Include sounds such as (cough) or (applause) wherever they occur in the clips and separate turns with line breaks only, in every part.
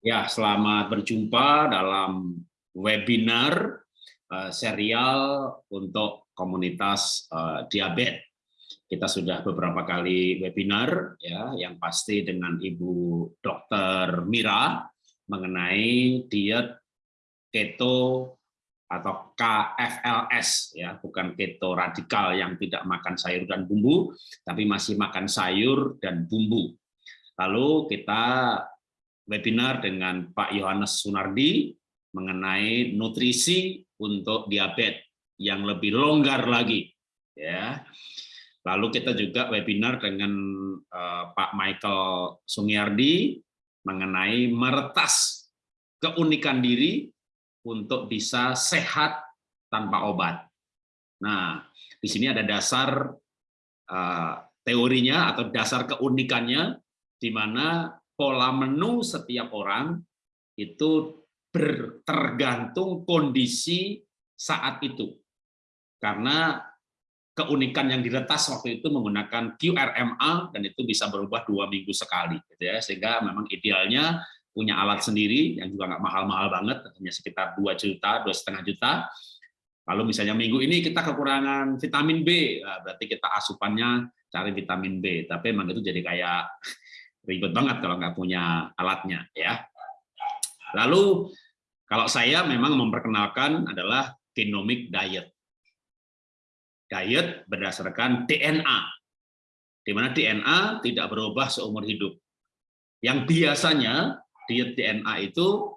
Ya, selamat berjumpa dalam webinar uh, serial untuk komunitas uh, diabetes. Kita sudah beberapa kali webinar ya, yang pasti dengan Ibu Dr. Mira mengenai diet keto atau KFLS ya, bukan keto radikal yang tidak makan sayur dan bumbu, tapi masih makan sayur dan bumbu. Lalu kita webinar dengan Pak Yohanes Sunardi mengenai nutrisi untuk diabetes yang lebih longgar lagi ya. Lalu kita juga webinar dengan uh, Pak Michael Sungiardi mengenai meretas keunikan diri untuk bisa sehat tanpa obat. Nah, di sini ada dasar uh, teorinya atau dasar keunikannya di mana pola menu setiap orang itu tergantung kondisi saat itu. Karena keunikan yang diretas waktu itu menggunakan QRMA dan itu bisa berubah dua minggu sekali, gitu ya. Sehingga memang idealnya punya alat sendiri yang juga nggak mahal-mahal banget, hanya sekitar 2 juta, dua setengah juta. Lalu misalnya minggu ini kita kekurangan vitamin B, nah berarti kita asupannya cari vitamin B. Tapi memang itu jadi kayak ribet banget kalau nggak punya alatnya ya. Lalu kalau saya memang memperkenalkan adalah genomic diet. Diet berdasarkan DNA, di mana DNA tidak berubah seumur hidup. Yang biasanya diet DNA itu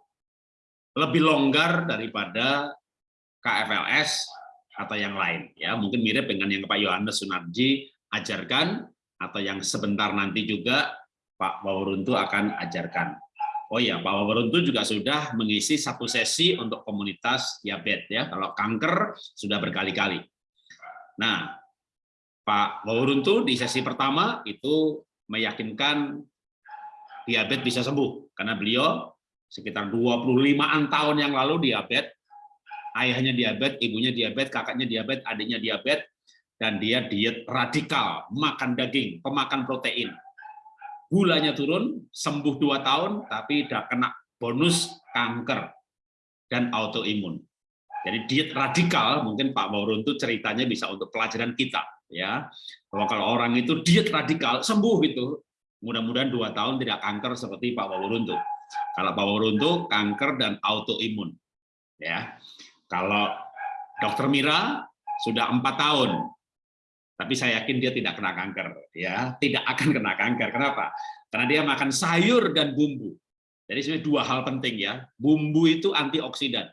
lebih longgar daripada KFLS atau yang lain ya mungkin mirip dengan yang Pak Yohanes Sunarji ajarkan atau yang sebentar nanti juga Pak Wawuruntu akan ajarkan. Oh iya, Pak Wawuruntu juga sudah mengisi satu sesi untuk komunitas diabetes ya. Kalau kanker sudah berkali-kali. Nah, Pak Wawuruntu di sesi pertama itu meyakinkan diabetes bisa sembuh karena beliau sekitar 25-an tahun yang lalu diabetes, ayahnya diabetes, ibunya diabetes, kakaknya diabetes, adiknya diabetes, dan dia diet radikal, makan daging, pemakan protein gulanya turun, sembuh dua tahun, tapi tidak kena bonus kanker dan autoimun. Jadi diet radikal, mungkin Pak Mauruntu ceritanya bisa untuk pelajaran kita, ya. Bahwa kalau orang itu diet radikal sembuh gitu, mudah-mudahan dua tahun tidak kanker seperti Pak Mauruntu. Kalau Pak Mauruntu kanker dan autoimun, ya. Kalau Dokter Mira sudah empat tahun tapi saya yakin dia tidak kena kanker ya. Tidak akan kena kanker. Kenapa? Karena dia makan sayur dan bumbu. Jadi sebenarnya dua hal penting ya. Bumbu itu antioksidan.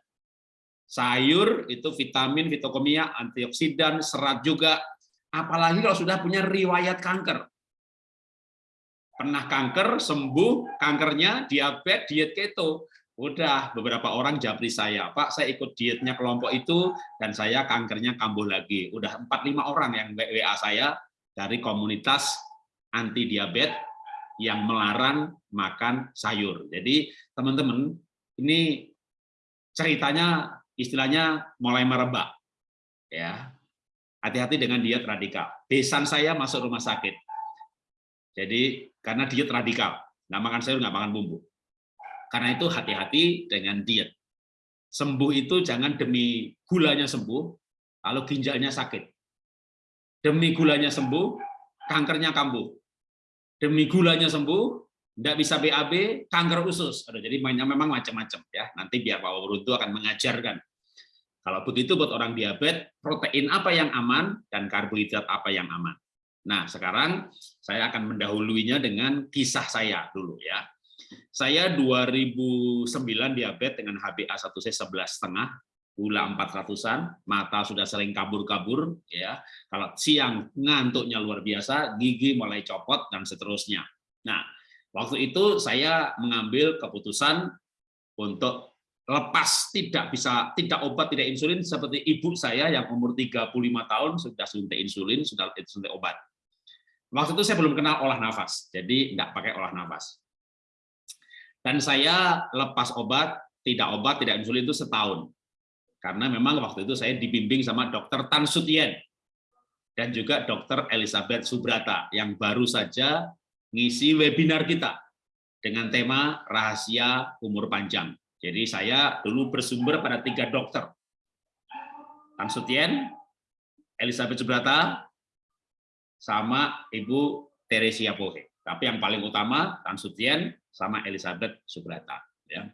Sayur itu vitamin fitokomia antioksidan serat juga. Apalagi kalau sudah punya riwayat kanker. Pernah kanker sembuh kankernya diabetes diet keto Udah beberapa orang japri saya, Pak, saya ikut dietnya kelompok itu dan saya kankernya kambuh lagi. Udah 4-5 orang yang WA saya dari komunitas anti diabetes yang melarang makan sayur. Jadi teman-teman, ini ceritanya istilahnya mulai merebak. Ya. Hati-hati dengan diet radikal. Besan saya masuk rumah sakit. Jadi karena diet radikal, nggak makan sayur, nggak makan bumbu karena itu hati-hati dengan diet. Sembuh itu jangan demi gulanya sembuh, lalu ginjalnya sakit. Demi gulanya sembuh, kankernya kambuh. Demi gulanya sembuh, tidak bisa BAB, kanker usus. Aduh, jadi mainnya memang macam-macam ya. Nanti biar Pak Wuruntu akan mengajarkan. Kalau begitu buat orang diabetes, protein apa yang aman dan karbohidrat apa yang aman. Nah, sekarang saya akan mendahuluinya dengan kisah saya dulu ya. Saya 2009 diabetes dengan HbA1c 11 setengah, gula 400-an, mata sudah sering kabur-kabur, ya. Kalau siang ngantuknya luar biasa, gigi mulai copot dan seterusnya. Nah, waktu itu saya mengambil keputusan untuk lepas tidak bisa tidak obat tidak insulin seperti ibu saya yang umur 35 tahun sudah suntik insulin sudah suntik obat. Waktu itu saya belum kenal olah nafas, jadi nggak pakai olah nafas. Dan saya lepas obat, tidak obat, tidak insulin itu setahun. Karena memang waktu itu saya dibimbing sama dokter Tan Sutien dan juga dokter Elizabeth Subrata yang baru saja ngisi webinar kita. dengan tema rahasia umur panjang. Jadi saya dulu bersumber pada tiga dokter. Tan Sutien, Elizabeth Subrata, sama Ibu Teresia Pohe. Tapi yang paling utama Tan Sutien sama Elizabeth Subrata. Ya.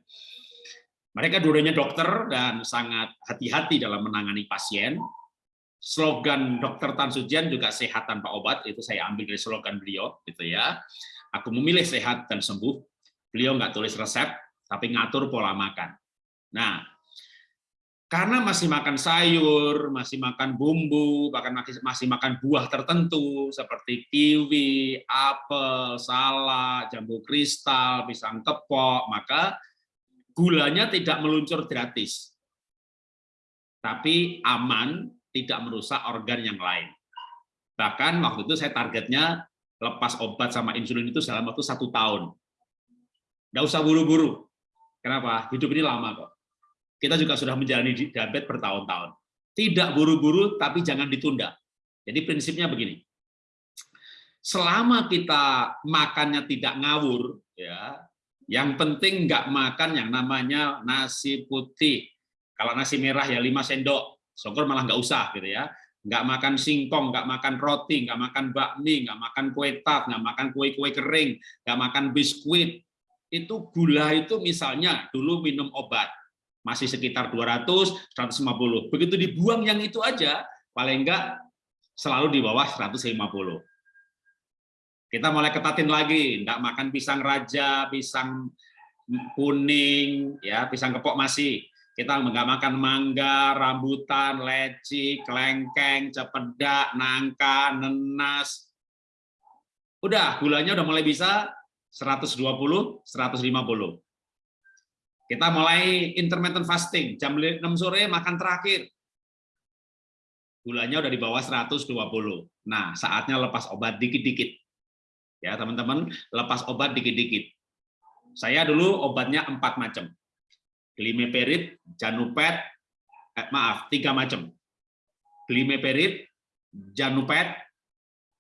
Mereka dua-duanya dokter dan sangat hati-hati dalam menangani pasien. Slogan Dokter Tan Sutien juga sehat tanpa obat itu saya ambil dari slogan beliau, gitu ya. Aku memilih sehat dan sembuh. Beliau nggak tulis resep, tapi ngatur pola makan. Nah, karena masih makan sayur, masih makan bumbu, bahkan masih makan buah tertentu seperti kiwi, apel, salak, jambu kristal, pisang kepok, maka gulanya tidak meluncur gratis. Tapi aman, tidak merusak organ yang lain. Bahkan waktu itu saya targetnya lepas obat sama insulin itu dalam waktu satu tahun. Nggak usah buru-buru. Kenapa? Hidup ini lama kok kita juga sudah menjalani diabetes bertahun-tahun. Tidak buru-buru, tapi jangan ditunda. Jadi prinsipnya begini, selama kita makannya tidak ngawur, ya, yang penting nggak makan yang namanya nasi putih. Kalau nasi merah ya 5 sendok, syukur malah nggak usah gitu ya. Nggak makan singkong, nggak makan roti, nggak makan bakmi, nggak makan kue tat, nggak makan kue-kue kering, nggak makan biskuit. Itu gula itu misalnya dulu minum obat, masih sekitar 200, 150. Begitu dibuang yang itu aja, paling enggak selalu di bawah 150. Kita mulai ketatin lagi, enggak makan pisang raja, pisang kuning, ya pisang kepok masih. Kita enggak makan mangga, rambutan, leci, kelengkeng, cepedak, nangka, nenas. Udah, gulanya udah mulai bisa 120, 150. Kita mulai intermittent fasting, jam 6 sore makan terakhir. Gulanya udah di bawah 120. Nah, saatnya lepas obat dikit-dikit. Ya, teman-teman, lepas obat dikit-dikit. Saya dulu obatnya empat macam. Glimeperid, Janupet, eh, maaf, tiga macam. Glimeperid, Janupet,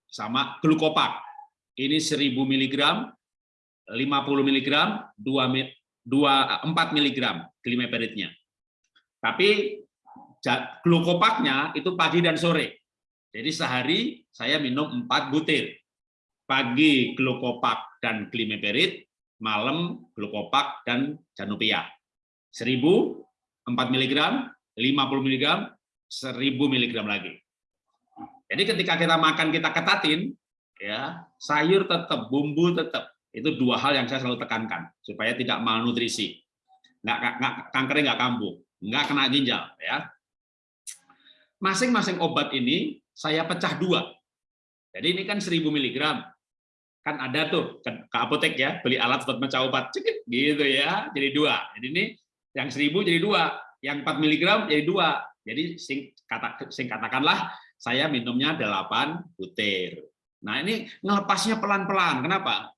sama glukopak. Ini 1000 mg, 50 mg, 2 4 mg glimeperidnya. Tapi glukopaknya itu pagi dan sore. Jadi sehari saya minum 4 butir. Pagi glukopak dan glimeperid, malam glukopak dan janupia. 1000, 4 mg, 50 mg, 1000 mg lagi. Jadi ketika kita makan kita ketatin, ya sayur tetap, bumbu tetap, itu dua hal yang saya selalu tekankan supaya tidak malnutrisi, nggak, nggak kankernya nggak kambuh, nggak kena ginjal. Ya, masing-masing obat ini saya pecah dua. Jadi ini kan 1000 mg, kan ada tuh ke, apotek ya beli alat buat pecah obat, cekit gitu ya, jadi dua. Jadi ini yang 1000 jadi dua, yang 4 mg jadi dua. Jadi sing, kata, sing katakanlah saya minumnya 8 butir. Nah ini ngelepasnya pelan-pelan. Kenapa?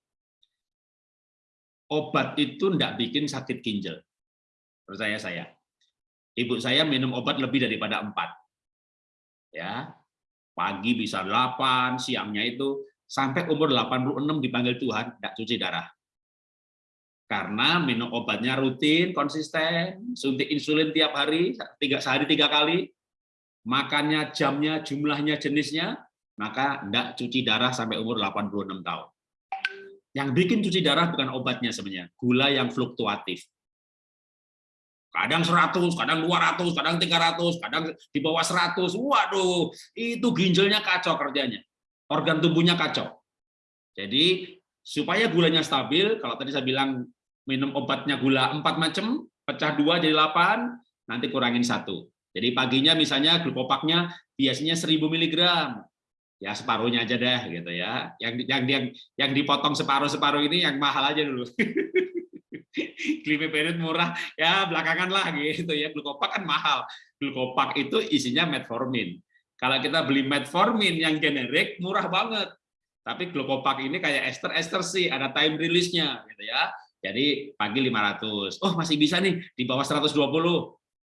Obat itu tidak bikin sakit ginjal. Percaya saya. Ibu saya minum obat lebih daripada empat. Ya, pagi bisa 8, siangnya itu sampai umur 86 dipanggil Tuhan tidak cuci darah. Karena minum obatnya rutin, konsisten, suntik insulin tiap hari, tiga sehari tiga kali, makannya jamnya, jumlahnya, jenisnya, maka tidak cuci darah sampai umur 86 tahun. Yang bikin cuci darah bukan obatnya sebenarnya, gula yang fluktuatif. Kadang 100, kadang 200, kadang 300, kadang di bawah 100. Waduh, itu ginjalnya kacau kerjanya. Organ tubuhnya kacau. Jadi supaya gulanya stabil, kalau tadi saya bilang minum obatnya gula 4 macam, pecah 2 jadi 8, nanti kurangin satu. Jadi paginya misalnya glukopaknya biasanya 1000 mg, ya separuhnya aja deh gitu ya. Yang yang yang yang dipotong separuh-separuh ini yang mahal aja dulu. (laughs) Glimeperid murah ya belakangan lah gitu ya. Glukopak kan mahal. Glukopak itu isinya metformin. Kalau kita beli metformin yang generik murah banget. Tapi glukopak ini kayak ester ester sih ada time release-nya gitu ya. Jadi pagi 500. Oh, masih bisa nih di bawah 120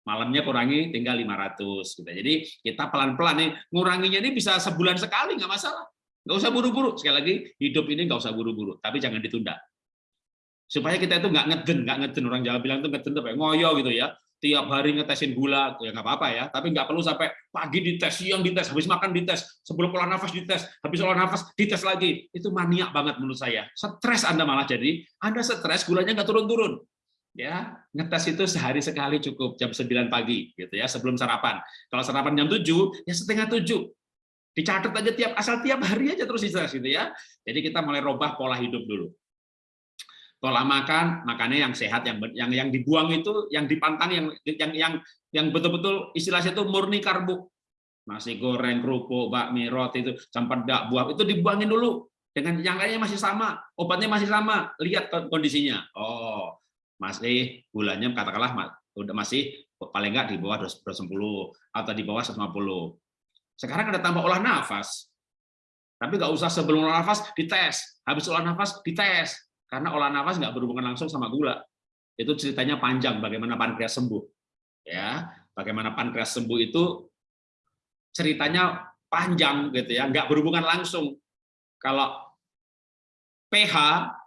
malamnya kurangi tinggal 500 gitu. Jadi kita pelan-pelan nih nguranginya ini bisa sebulan sekali nggak masalah. Nggak usah buru-buru. Sekali lagi hidup ini nggak usah buru-buru, tapi jangan ditunda. supaya kita itu nggak ngeden, nggak ngeden orang Jawa bilang itu ngeden tuh ngoyo gitu ya. Tiap hari ngetesin gula, ya nggak apa-apa ya. Tapi nggak perlu sampai pagi dites, siang dites, habis makan dites, sebelum olah nafas dites, habis olah nafas dites lagi. Itu maniak banget menurut saya. Stres Anda malah jadi, Anda stres gulanya nggak turun-turun. Ya, ngetes itu sehari sekali cukup jam 9 pagi gitu ya sebelum sarapan. Kalau sarapan jam 7 ya setengah 7 dicatat aja tiap asal tiap hari aja terus dicatat gitu ya. Jadi kita mulai robah pola hidup dulu. Pola makan makannya yang sehat yang yang yang dibuang itu yang dipantang yang yang yang yang betul-betul istilahnya itu murni karbo. Nasi goreng kerupuk bakmi roti itu cempedak buah itu dibuangin dulu. Dengan yang lainnya masih sama obatnya masih sama. Lihat kondisinya. Oh masih gulanya katakanlah udah masih paling enggak di bawah 210 atau di bawah 150 sekarang ada tambah olah nafas tapi nggak usah sebelum olah nafas dites habis olah nafas dites karena olah nafas nggak berhubungan langsung sama gula. Itu ceritanya panjang bagaimana pankreas sembuh. Ya, bagaimana pankreas sembuh itu ceritanya panjang gitu ya, nggak berhubungan langsung. Kalau pH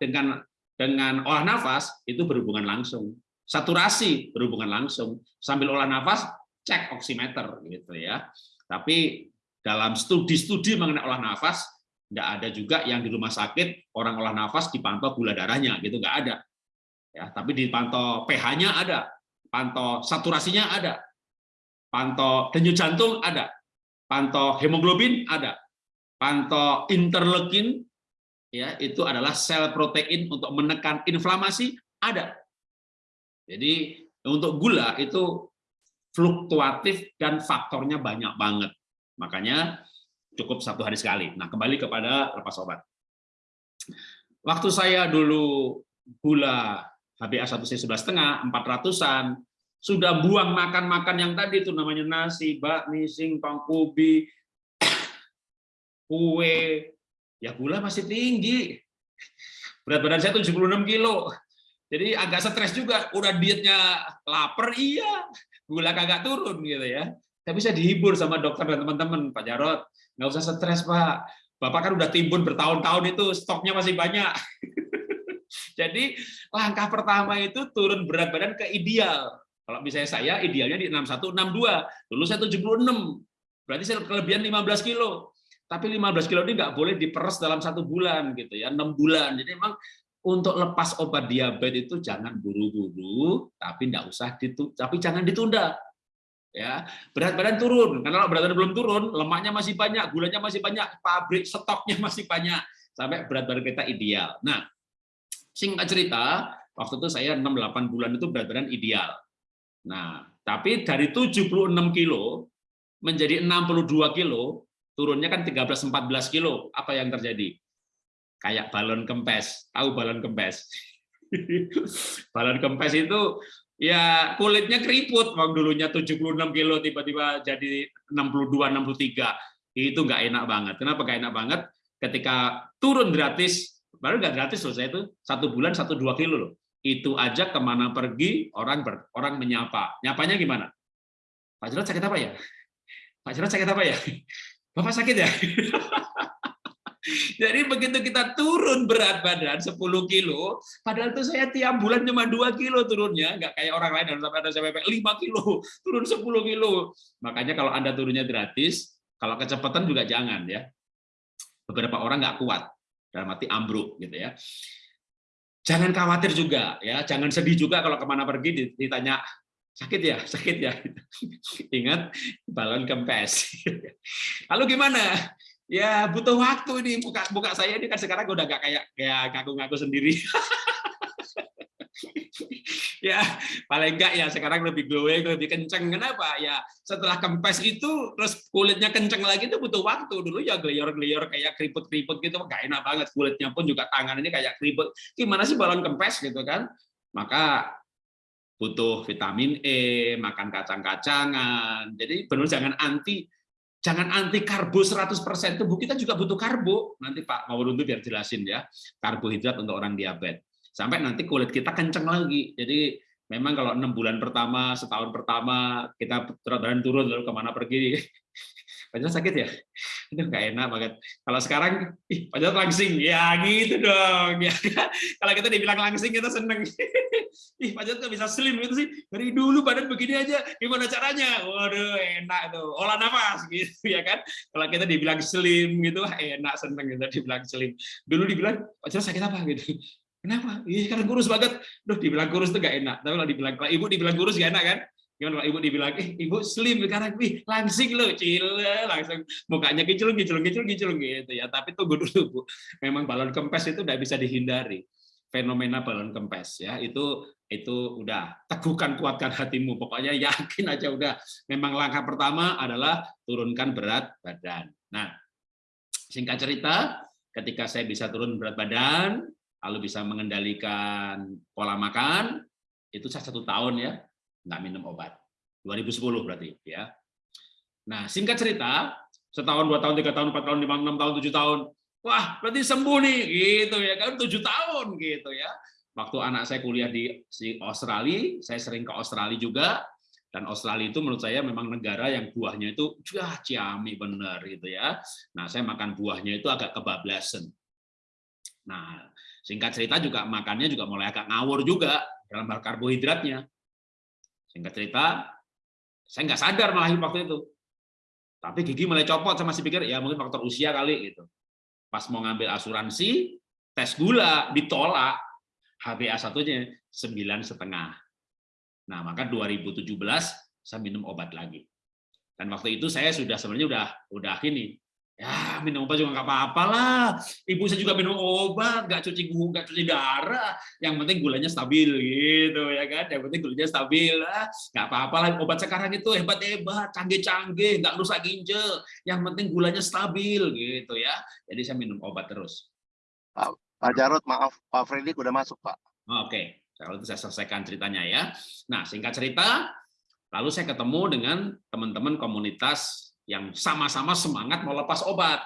dengan dengan olah nafas itu berhubungan langsung. Saturasi berhubungan langsung. Sambil olah nafas cek oximeter gitu ya. Tapi dalam studi-studi mengenai olah nafas nggak ada juga yang di rumah sakit orang olah nafas dipantau gula darahnya gitu nggak ada ya tapi dipantau pH-nya ada pantau saturasinya ada pantau denyut jantung ada pantau hemoglobin ada pantau interleukin ya itu adalah sel protein untuk menekan inflamasi ada jadi untuk gula itu fluktuatif dan faktornya banyak banget makanya cukup satu hari sekali. Nah, kembali kepada lepas obat. Waktu saya dulu gula HbA1c11,5, 400-an, sudah buang makan-makan yang tadi itu namanya nasi, bakmi, singkong, kubi, (coughs) kue, ya gula masih tinggi. Berat badan saya 76 kilo. Jadi agak stres juga, udah dietnya lapar, iya, gula kagak turun gitu ya. Tapi saya dihibur sama dokter dan teman-teman, Pak Jarot, nggak usah stres Pak. Bapak kan udah timbun bertahun-tahun itu stoknya masih banyak. (laughs) Jadi langkah pertama itu turun berat badan ke ideal. Kalau misalnya saya idealnya di 61, 62. Dulu saya 76. Berarti saya kelebihan 15 kilo. Tapi 15 kilo ini nggak boleh diperes dalam satu bulan gitu ya, enam bulan. Jadi memang untuk lepas obat diabetes itu jangan buru-buru, tapi nggak usah ditu, tapi jangan ditunda ya. Berat badan turun karena kalau berat badan belum turun lemaknya masih banyak gulanya masih banyak pabrik stoknya (laughs) masih banyak sampai berat badan kita ideal. Nah singkat cerita waktu itu saya 6-8 bulan itu berat badan ideal. Nah tapi dari 76 kilo menjadi 62 kilo turunnya kan 13-14 kilo. Apa yang terjadi? Kayak balon kempes. Tahu balon kempes? (laughs) Balon kempes itu ya kulitnya keriput. Bang dulunya 76 kilo tiba-tiba jadi 62 63 itu nggak enak banget. Kenapa nggak enak banget? Ketika turun gratis baru nggak gratis loh saya itu. Satu bulan satu dua kilo loh. Itu aja ke mana pergi orang ber, orang menyapa. Nyapanya gimana? Pak Jarod sakit apa ya? Pak Jarod sakit apa ya Bapak sakit ya (laughs) Jadi begitu kita turun berat badan 10 kilo, padahal itu saya tiap bulan cuma 2 kilo turunnya, nggak kayak orang lain sampai ada sampai 5 kilo, (laughs) turun 10 kilo. Makanya kalau Anda turunnya gratis, kalau kecepatan juga jangan ya. Beberapa orang nggak kuat, dalam arti ambruk gitu ya. Jangan khawatir juga ya, jangan sedih juga kalau ke mana pergi ditanya sakit ya, sakit ya. (laughs) Ingat balon kempes. (laughs) Lalu gimana? ya butuh waktu ini. Buka buka saya ini kan sekarang udah gak kayak kayak ngaku-ngaku sendiri. (laughs) Ya paling enggak ya sekarang lebih glowing lebih kenceng. Kenapa? Ya setelah kempes itu terus kulitnya kenceng lagi itu butuh waktu. Dulu ya gelior-gelior kayak keriput-keriput gitu gak enak banget. Kulitnya pun juga tangan ini kayak keriput. Gimana sih balon kempes gitu kan? Maka butuh vitamin E makan kacang-kacangan jadi benar jangan anti Jangan anti karbo 100%, tubuh kita juga butuh karbo. Nanti Pak Maulundu biar jelasin ya, karbohidrat untuk orang diabetes. Sampai nanti kulit kita kenceng lagi. Jadi memang kalau enam bulan pertama, setahun pertama, kita berat turun, lalu ke mana pergi, Pak sakit ya? (laughs) Itu nggak enak banget. Kalau sekarang, ih Pak langsing, ya gitu dong. (laughs) Ya, kalau kita dibilang langsing kita seneng. (laughs) ih Pak Jarod bisa slim itu sih. Dari dulu badan begini aja, gimana caranya? Waduh enak tuh, olah nafas gitu ya kan. Kalau kita dibilang slim gitu, enak seneng gitu dibilang slim. Dulu dibilang Pak Jarod sakit apa gitu. Kenapa? Iya karena kurus banget. Duh, dibilang kurus tuh gak enak. Tapi kalau dibilang kalau ibu dibilang kurus gak enak kan? Gimana kalau ibu dibilang, eh ibu slim sekarang, wih langsing loh, cile, langsung mukanya kiculung, kiculung, kiculung, kiculung gitu ya. Tapi tunggu dulu bu, memang balon kempes itu tidak bisa dihindari. Fenomena balon kempes ya itu itu udah teguhkan kuatkan hatimu. Pokoknya yakin aja udah. Memang langkah pertama adalah turunkan berat badan. Nah singkat cerita ketika saya bisa turun berat badan lalu bisa mengendalikan pola makan itu saya satu tahun ya nggak minum obat. 2010 berarti ya. Nah, singkat cerita, setahun, dua tahun, tiga tahun, empat tahun, lima, enam tahun, tujuh tahun, wah berarti sembuh nih, gitu ya kan, tujuh tahun gitu ya. Waktu anak saya kuliah di Australia, saya sering ke Australia juga, dan Australia itu menurut saya memang negara yang buahnya itu wah ciami bener gitu ya. Nah, saya makan buahnya itu agak kebablasan. Nah, singkat cerita juga makannya juga mulai agak ngawur juga dalam hal karbohidratnya. Singkat cerita, saya nggak sadar malah waktu itu. Tapi gigi mulai copot, saya masih pikir ya mungkin faktor usia kali gitu. Pas mau ngambil asuransi, tes gula ditolak, HbA satunya sembilan setengah. Nah maka 2017 saya minum obat lagi. Dan waktu itu saya sudah sebenarnya udah udah ini Ya, minum obat juga nggak apa-apa lah. Ibu saya juga minum obat, nggak cuci gula, nggak cuci darah. Yang penting gulanya stabil gitu ya kan. Yang penting gulanya stabil lah. Nggak apa-apa lah. Obat sekarang itu hebat-hebat, canggih-canggih, nggak rusak ginjal. Yang penting gulanya stabil gitu ya. Jadi saya minum obat terus.
Pak, Pak Jarod, maaf, Pak Freddy udah masuk Pak.
Oke, kalau itu saya selesaikan ceritanya ya. Nah, singkat cerita, lalu saya ketemu dengan teman-teman komunitas yang sama-sama semangat mau lepas obat.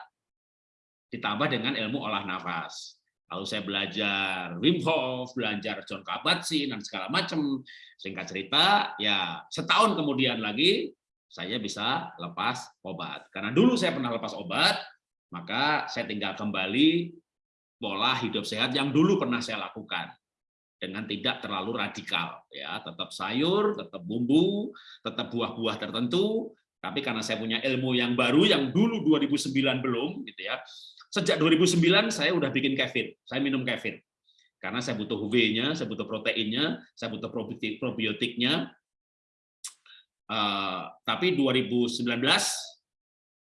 Ditambah dengan ilmu olah nafas. Lalu saya belajar Wim Hof, belajar John Kabat-Zinn dan segala macam. Singkat cerita, ya setahun kemudian lagi saya bisa lepas obat. Karena dulu saya pernah lepas obat, maka saya tinggal kembali pola hidup sehat yang dulu pernah saya lakukan dengan tidak terlalu radikal ya tetap sayur tetap bumbu tetap buah-buah tertentu tapi karena saya punya ilmu yang baru yang dulu 2009 belum gitu ya. Sejak 2009 saya udah bikin kefir. Saya minum kefir. Karena saya butuh W-nya, saya butuh proteinnya, saya butuh probiotik probiotiknya. Uh, tapi 2019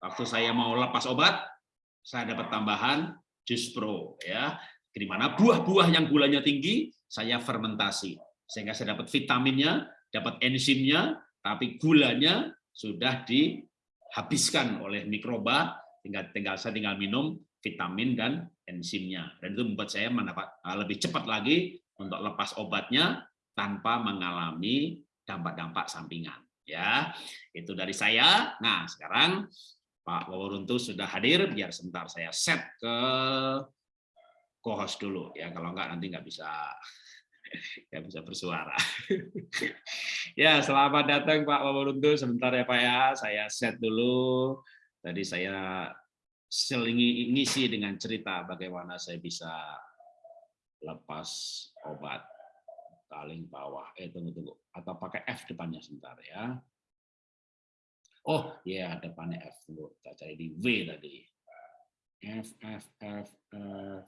waktu saya mau lepas obat, saya dapat tambahan jus pro ya. Di mana buah-buah yang gulanya tinggi saya fermentasi sehingga saya dapat vitaminnya, dapat enzimnya, tapi gulanya sudah dihabiskan oleh mikroba, tinggal tinggal saya tinggal minum vitamin dan enzimnya. Dan itu membuat saya mendapat eh, lebih cepat lagi untuk lepas obatnya tanpa mengalami dampak-dampak sampingan. Ya, itu dari saya. Nah, sekarang Pak Waworuntu sudah hadir, biar sebentar saya set ke co-host dulu ya. Kalau enggak nanti nggak bisa (laughs) ya bisa bersuara. (laughs) ya, selamat datang Pak Waworuntu. Sebentar ya Pak ya, saya set dulu. Tadi saya selingi ngisi dengan cerita bagaimana saya bisa lepas obat paling bawah. Eh tunggu tunggu. Atau pakai F depannya sebentar ya. Oh, ya yeah, depannya F. Tunggu, kita cari di W tadi. F F F F.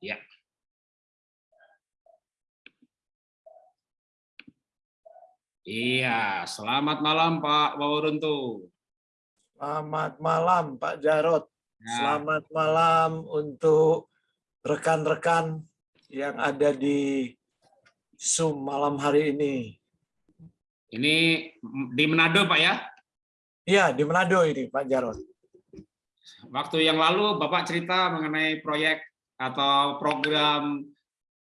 Ya. Iya, selamat malam Pak Waworuntu.
Selamat malam Pak Jarot. Ya. Selamat malam untuk rekan-rekan yang ada di Zoom malam hari ini.
Ini di Manado Pak ya?
Iya, di Manado ini Pak Jarot.
Waktu yang lalu Bapak cerita mengenai proyek atau program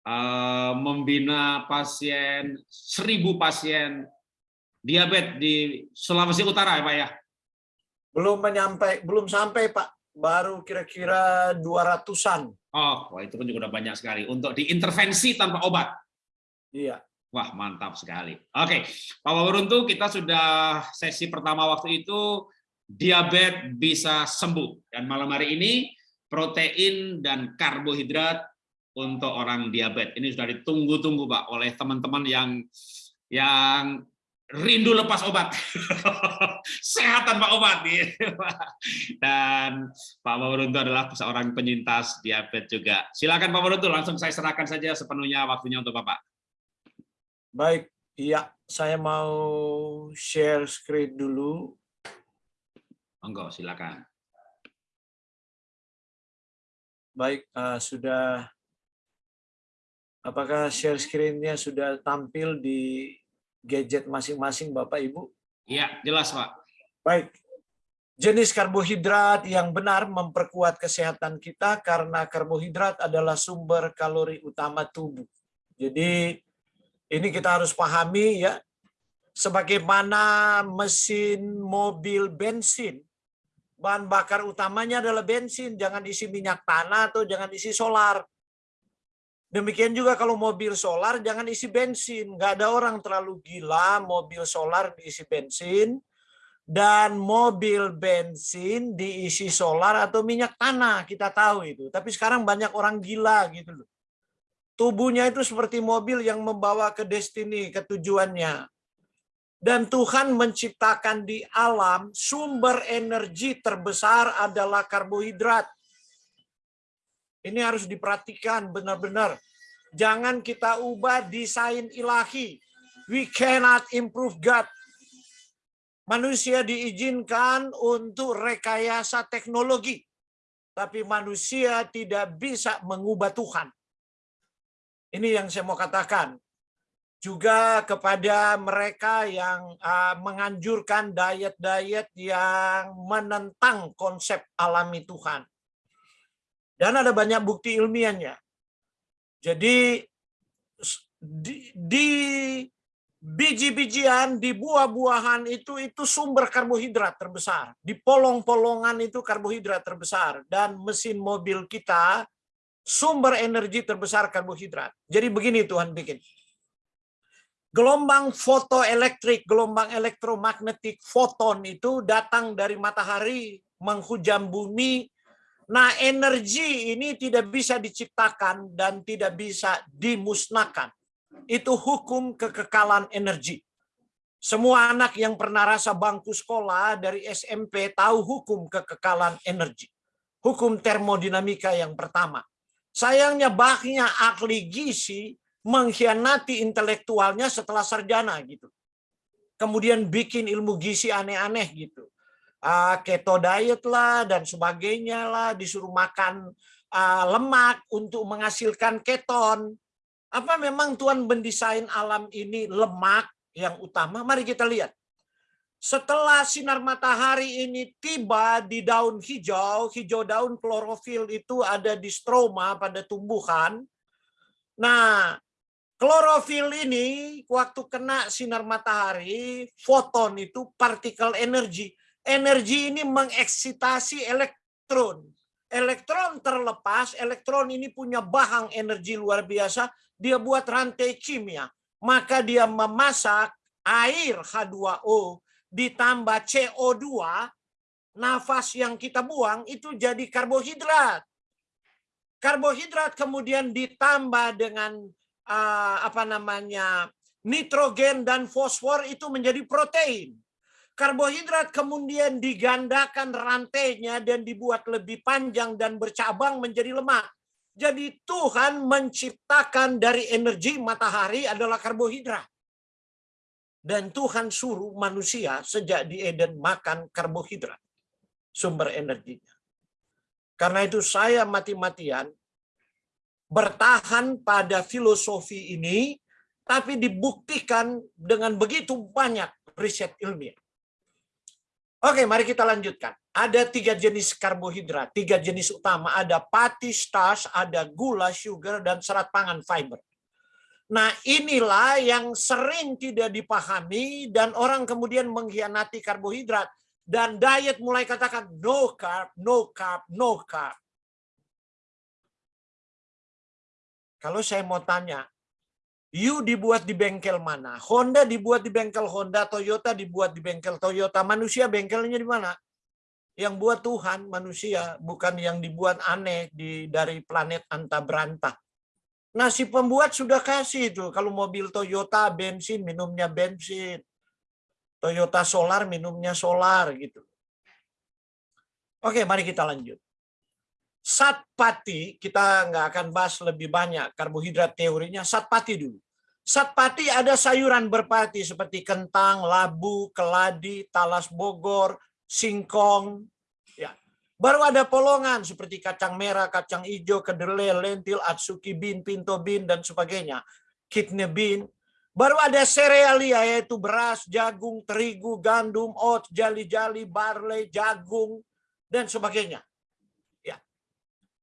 uh, membina pasien, seribu pasien diabetes di Sulawesi Utara ya Pak ya?
Belum menyampai, belum sampai Pak, baru kira-kira 200-an.
Oh, wah itu kan juga udah banyak sekali untuk diintervensi tanpa obat.
Iya.
Wah, mantap sekali. Oke, Pak Waworuntu, kita sudah sesi pertama waktu itu diabetes bisa sembuh. Dan malam hari ini protein dan karbohidrat untuk orang diabetes. Ini sudah ditunggu-tunggu Pak oleh teman-teman yang yang rindu lepas obat. (laughs) Sehatan Pak obat. (laughs) Dan Pak Mawaruntu adalah seorang penyintas diabetes juga. Silakan Pak Mawaruntu, langsung saya serahkan saja sepenuhnya waktunya untuk Bapak.
Baik, iya, saya mau share screen dulu.
Monggo, silakan.
Baik, uh, sudah apakah share screen-nya sudah tampil di gadget masing-masing Bapak Ibu?
Iya, jelas Pak.
Baik. Jenis karbohidrat yang benar memperkuat kesehatan kita karena karbohidrat adalah sumber kalori utama tubuh. Jadi ini kita harus pahami ya, sebagaimana mesin mobil bensin, bahan bakar utamanya adalah bensin, jangan isi minyak tanah atau jangan isi solar. Demikian juga kalau mobil solar jangan isi bensin. Nggak ada orang terlalu gila mobil solar diisi bensin dan mobil bensin diisi solar atau minyak tanah. Kita tahu itu. Tapi sekarang banyak orang gila gitu loh. Tubuhnya itu seperti mobil yang membawa ke destiny, ke tujuannya. Dan Tuhan menciptakan di alam sumber energi terbesar adalah karbohidrat ini harus diperhatikan benar-benar. Jangan kita ubah desain ilahi. We cannot improve God. Manusia diizinkan untuk rekayasa teknologi. Tapi manusia tidak bisa mengubah Tuhan. Ini yang saya mau katakan. Juga kepada mereka yang uh, menganjurkan diet-diet yang menentang konsep alami Tuhan dan ada banyak bukti ilmiahnya. Jadi di, biji-bijian, di buah-buahan itu itu sumber karbohidrat terbesar. Di polong-polongan itu karbohidrat terbesar dan mesin mobil kita sumber energi terbesar karbohidrat. Jadi begini Tuhan bikin. Gelombang fotoelektrik, gelombang elektromagnetik foton itu datang dari matahari menghujam bumi Nah, energi ini tidak bisa diciptakan dan tidak bisa dimusnahkan. Itu hukum kekekalan energi. Semua anak yang pernah rasa bangku sekolah dari SMP tahu hukum kekekalan energi. Hukum termodinamika yang pertama. Sayangnya banyak ahli gizi mengkhianati intelektualnya setelah sarjana gitu. Kemudian bikin ilmu gizi aneh-aneh gitu uh, keto diet lah dan sebagainya lah, disuruh makan uh, lemak untuk menghasilkan keton. Apa memang Tuhan mendesain alam ini lemak yang utama? Mari kita lihat. Setelah sinar matahari ini tiba di daun hijau, hijau daun klorofil itu ada di stroma pada tumbuhan. Nah, klorofil ini waktu kena sinar matahari, foton itu partikel energi energi ini mengeksitasi elektron. Elektron terlepas, elektron ini punya bahang energi luar biasa, dia buat rantai kimia. Maka dia memasak air H2O ditambah CO2, nafas yang kita buang itu jadi karbohidrat. Karbohidrat kemudian ditambah dengan uh, apa namanya nitrogen dan fosfor itu menjadi protein Karbohidrat kemudian digandakan rantainya dan dibuat lebih panjang dan bercabang menjadi lemak. Jadi Tuhan menciptakan dari energi matahari adalah karbohidrat. Dan Tuhan suruh manusia sejak di Eden makan karbohidrat. Sumber energinya. Karena itu saya mati-matian bertahan pada filosofi ini, tapi dibuktikan dengan begitu banyak riset ilmiah. Oke, mari kita lanjutkan. Ada tiga jenis karbohidrat, tiga jenis utama. Ada pati, starch, ada gula, sugar, dan serat pangan, fiber. Nah, inilah yang sering tidak dipahami dan orang kemudian mengkhianati karbohidrat. Dan diet mulai katakan no carb, no carb, no carb. Kalau saya mau tanya, You dibuat di bengkel mana? Honda dibuat di bengkel Honda, Toyota dibuat di bengkel Toyota. Manusia bengkelnya di mana? Yang buat Tuhan manusia, bukan yang dibuat aneh di dari planet anta berantah. Nah, si pembuat sudah kasih itu. Kalau mobil Toyota bensin, minumnya bensin. Toyota solar, minumnya solar gitu. Oke, mari kita lanjut. Satpati, kita nggak akan bahas lebih banyak karbohidrat teorinya. Satpati dulu. Satpati ada sayuran berpati seperti kentang, labu, keladi, talas Bogor, singkong, ya. Baru ada polongan seperti kacang merah, kacang hijau, kedelai, lentil, atsuki bean, pinto bean dan sebagainya. Kidney bean. Baru ada serealia yaitu beras, jagung, terigu, gandum, oats, jali-jali, barley, jagung dan sebagainya. Ya.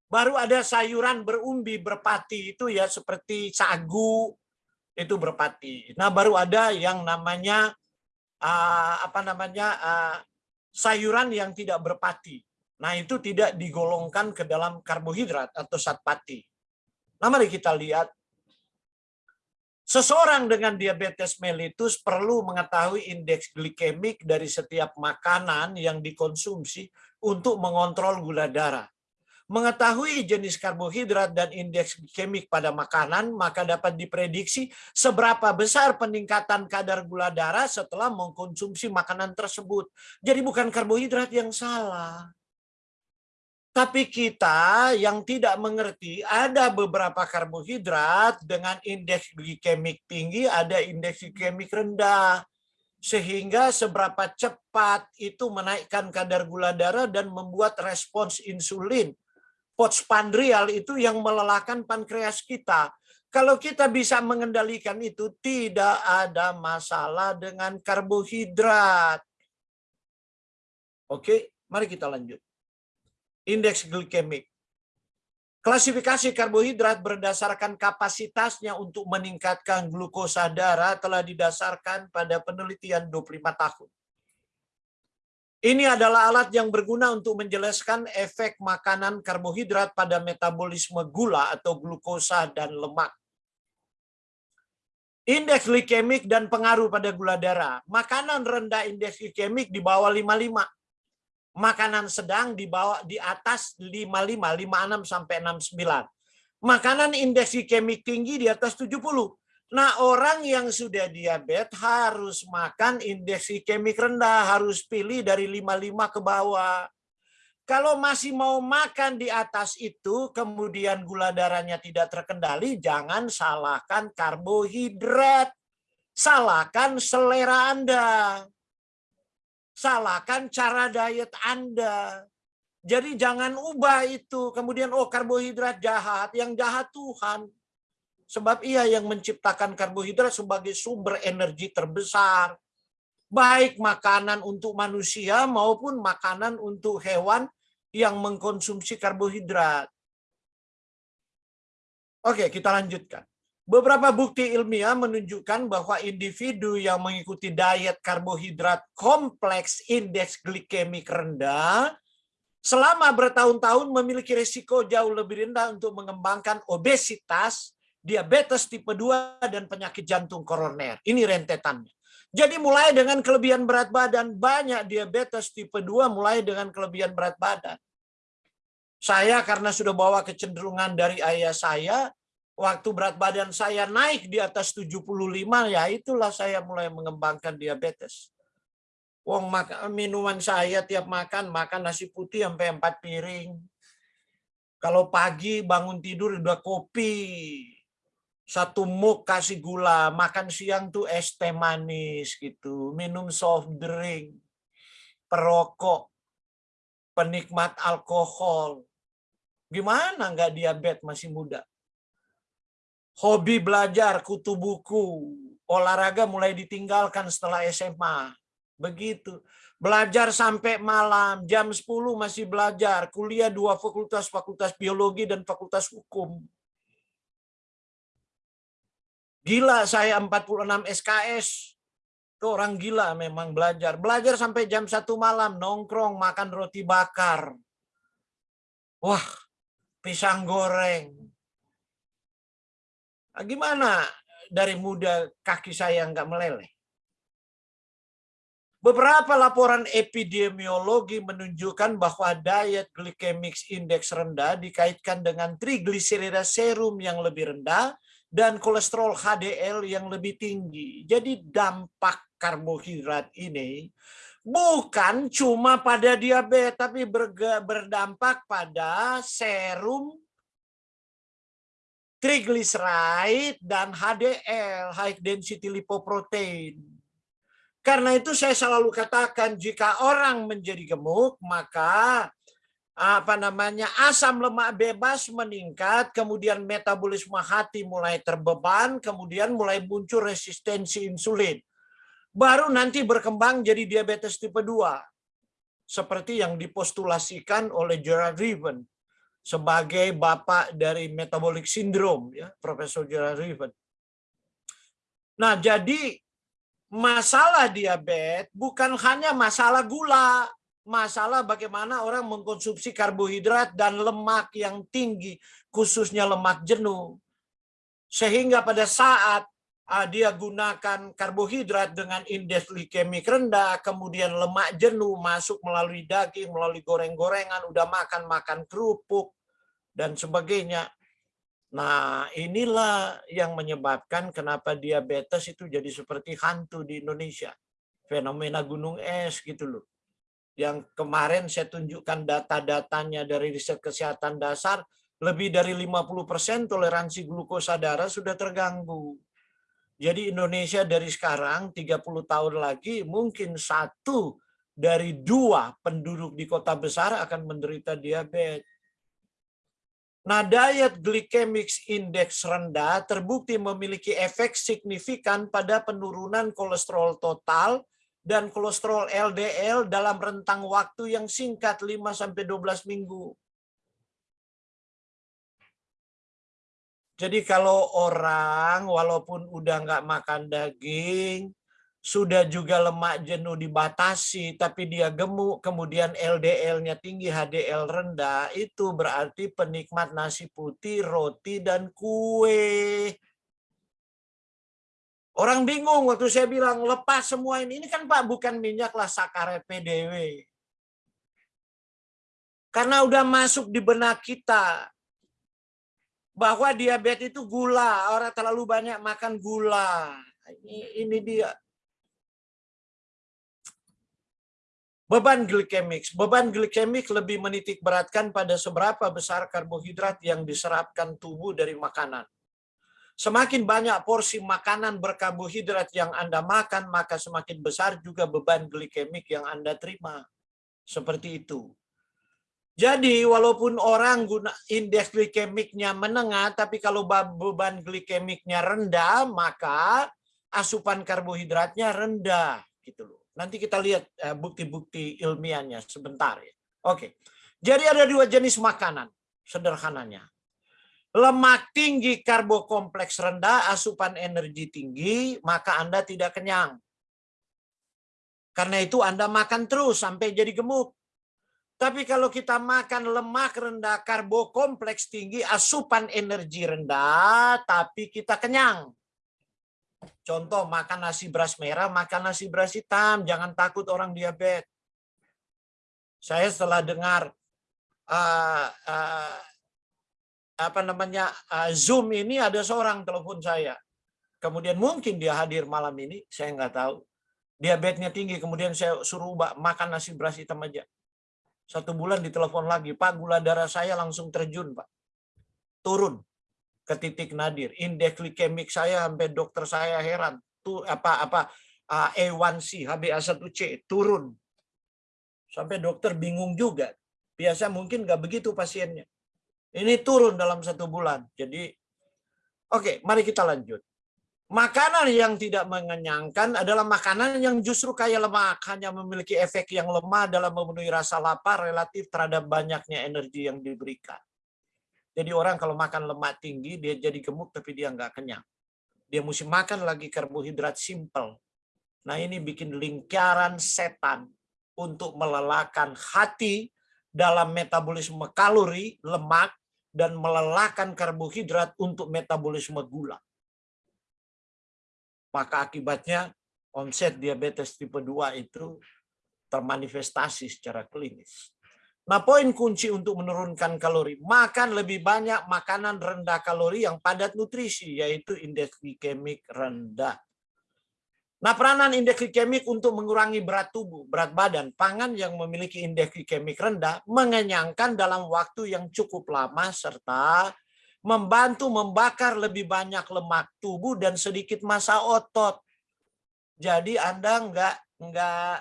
Baru ada sayuran berumbi berpati itu ya seperti sagu itu berpati. Nah, baru ada yang namanya uh, apa namanya uh, sayuran yang tidak berpati. Nah, itu tidak digolongkan ke dalam karbohidrat atau satpati. Nah, mari kita lihat. Seseorang dengan diabetes mellitus perlu mengetahui indeks glikemik dari setiap makanan yang dikonsumsi untuk mengontrol gula darah. Mengetahui jenis karbohidrat dan indeks glikemik pada makanan, maka dapat diprediksi seberapa besar peningkatan kadar gula darah setelah mengkonsumsi makanan tersebut. Jadi bukan karbohidrat yang salah. Tapi kita yang tidak mengerti, ada beberapa karbohidrat dengan indeks glikemik tinggi, ada indeks glikemik rendah. Sehingga seberapa cepat itu menaikkan kadar gula darah dan membuat respons insulin postpandrial itu yang melelahkan pankreas kita. Kalau kita bisa mengendalikan itu, tidak ada masalah dengan karbohidrat. Oke, mari kita lanjut. Indeks glikemik. Klasifikasi karbohidrat berdasarkan kapasitasnya untuk meningkatkan glukosa darah telah didasarkan pada penelitian 25 tahun. Ini adalah alat yang berguna untuk menjelaskan efek makanan karbohidrat pada metabolisme gula atau glukosa dan lemak. Indeks glikemik dan pengaruh pada gula darah. Makanan rendah indeks glikemik di bawah 55. Makanan sedang di bawah di atas 55, 56 sampai 69. Makanan indeks glikemik tinggi di atas 70. Nah, orang yang sudah diabetes harus makan indeks glikemik rendah, harus pilih dari 55 ke bawah. Kalau masih mau makan di atas itu, kemudian gula darahnya tidak terkendali, jangan salahkan karbohidrat. Salahkan selera Anda. Salahkan cara diet Anda. Jadi jangan ubah itu. Kemudian, oh karbohidrat jahat. Yang jahat Tuhan. Sebab ia yang menciptakan karbohidrat sebagai sumber energi terbesar. Baik makanan untuk manusia maupun makanan untuk hewan yang mengkonsumsi karbohidrat. Oke, kita lanjutkan. Beberapa bukti ilmiah menunjukkan bahwa individu yang mengikuti diet karbohidrat kompleks indeks glikemik rendah selama bertahun-tahun memiliki risiko jauh lebih rendah untuk mengembangkan obesitas, diabetes tipe 2, dan penyakit jantung koroner. Ini rentetannya. Jadi mulai dengan kelebihan berat badan, banyak diabetes tipe 2 mulai dengan kelebihan berat badan. Saya karena sudah bawa kecenderungan dari ayah saya, waktu berat badan saya naik di atas 75, ya itulah saya mulai mengembangkan diabetes. Wong minuman saya tiap makan, makan nasi putih sampai 4 piring. Kalau pagi bangun tidur udah kopi, satu muk kasih gula, makan siang tuh es teh manis gitu, minum soft drink, perokok, penikmat alkohol. Gimana nggak diabetes masih muda? Hobi belajar, kutu buku, olahraga mulai ditinggalkan setelah SMA. Begitu. Belajar sampai malam, jam 10 masih belajar, kuliah dua fakultas, fakultas biologi dan fakultas hukum Gila saya 46 SKS. Itu orang gila memang belajar. Belajar sampai jam satu malam, nongkrong, makan roti bakar. Wah, pisang goreng. Nah, gimana dari muda kaki saya nggak meleleh? Beberapa laporan epidemiologi menunjukkan bahwa diet glycemic index rendah dikaitkan dengan trigliserida serum yang lebih rendah dan kolesterol HDL yang lebih tinggi. Jadi dampak karbohidrat ini bukan cuma pada diabetes tapi berdampak pada serum triglyceride dan HDL high density lipoprotein karena itu saya selalu katakan jika orang menjadi gemuk maka apa namanya asam lemak bebas meningkat, kemudian metabolisme hati mulai terbeban, kemudian mulai muncul resistensi insulin. Baru nanti berkembang jadi diabetes tipe 2. Seperti yang dipostulasikan oleh Gerard Riven sebagai bapak dari metabolic syndrome ya, Profesor Gerard Riven. Nah, jadi masalah diabetes bukan hanya masalah gula, masalah bagaimana orang mengkonsumsi karbohidrat dan lemak yang tinggi, khususnya lemak jenuh. Sehingga pada saat uh, dia gunakan karbohidrat dengan indeks glikemik rendah, kemudian lemak jenuh masuk melalui daging, melalui goreng-gorengan, udah makan-makan kerupuk, dan sebagainya. Nah, inilah yang menyebabkan kenapa diabetes itu jadi seperti hantu di Indonesia. Fenomena gunung es gitu loh. Yang kemarin saya tunjukkan data-datanya dari riset kesehatan dasar, lebih dari 50% toleransi glukosa darah sudah terganggu. Jadi Indonesia dari sekarang 30 tahun lagi mungkin satu dari dua penduduk di kota besar akan menderita diabetes. Nah, diet glycemic index rendah terbukti memiliki efek signifikan pada penurunan kolesterol total dan kolesterol LDL dalam rentang waktu yang singkat 5-12 minggu. Jadi kalau orang walaupun udah nggak makan daging, sudah juga lemak jenuh dibatasi, tapi dia gemuk, kemudian LDL-nya tinggi, HDL rendah, itu berarti penikmat nasi putih, roti, dan kue. Orang bingung waktu saya bilang lepas semua ini. Ini kan Pak bukan minyak lah sakaret PDW. Karena udah masuk di benak kita bahwa diabetes itu gula, orang terlalu banyak makan gula. Ini, ini dia Beban glikemik. Beban glikemik lebih menitik beratkan pada seberapa besar karbohidrat yang diserapkan tubuh dari makanan. Semakin banyak porsi makanan berkarbohidrat yang Anda makan, maka semakin besar juga beban glikemik yang Anda terima. Seperti itu. Jadi walaupun orang guna indeks glikemiknya menengah, tapi kalau beban glikemiknya rendah, maka asupan karbohidratnya rendah. gitu loh. Nanti kita lihat eh, bukti-bukti ilmiahnya sebentar ya. Oke. Jadi ada dua jenis makanan sederhananya. Lemak tinggi, karbo kompleks rendah, asupan energi tinggi, maka Anda tidak kenyang. Karena itu Anda makan terus sampai jadi gemuk. Tapi kalau kita makan lemak rendah, karbo kompleks tinggi, asupan energi rendah, tapi kita kenyang. Contoh makan nasi beras merah, makan nasi beras hitam, jangan takut orang diabetes. Saya setelah dengar uh, uh, apa namanya uh, Zoom ini ada seorang telepon saya. Kemudian mungkin dia hadir malam ini, saya nggak tahu. Diabetesnya tinggi, kemudian saya suruh ubah makan nasi beras hitam aja. Satu bulan ditelepon lagi, Pak gula darah saya langsung terjun, Pak. Turun ke titik nadir. Indeks glikemik saya sampai dokter saya heran. Tuh apa apa A1C, HbA1c turun. Sampai dokter bingung juga. Biasa mungkin nggak begitu pasiennya. Ini turun dalam satu bulan. Jadi, oke, mari kita lanjut. Makanan yang tidak mengenyangkan adalah makanan yang justru kaya lemak, hanya memiliki efek yang lemah dalam memenuhi rasa lapar relatif terhadap banyaknya energi yang diberikan. Jadi orang kalau makan lemak tinggi, dia jadi gemuk tapi dia nggak kenyang. Dia mesti makan lagi karbohidrat simple. Nah ini bikin lingkaran setan untuk melelahkan hati dalam metabolisme kalori, lemak, dan melelahkan karbohidrat untuk metabolisme gula. Maka akibatnya onset diabetes tipe 2 itu termanifestasi secara klinis. Nah, poin kunci untuk menurunkan kalori, makan lebih banyak makanan rendah kalori yang padat nutrisi, yaitu indeks glikemik rendah. Nah, peranan indeks glikemik untuk mengurangi berat tubuh, berat badan, pangan yang memiliki indeks glikemik rendah mengenyangkan dalam waktu yang cukup lama serta membantu membakar lebih banyak lemak tubuh dan sedikit massa otot. Jadi Anda enggak enggak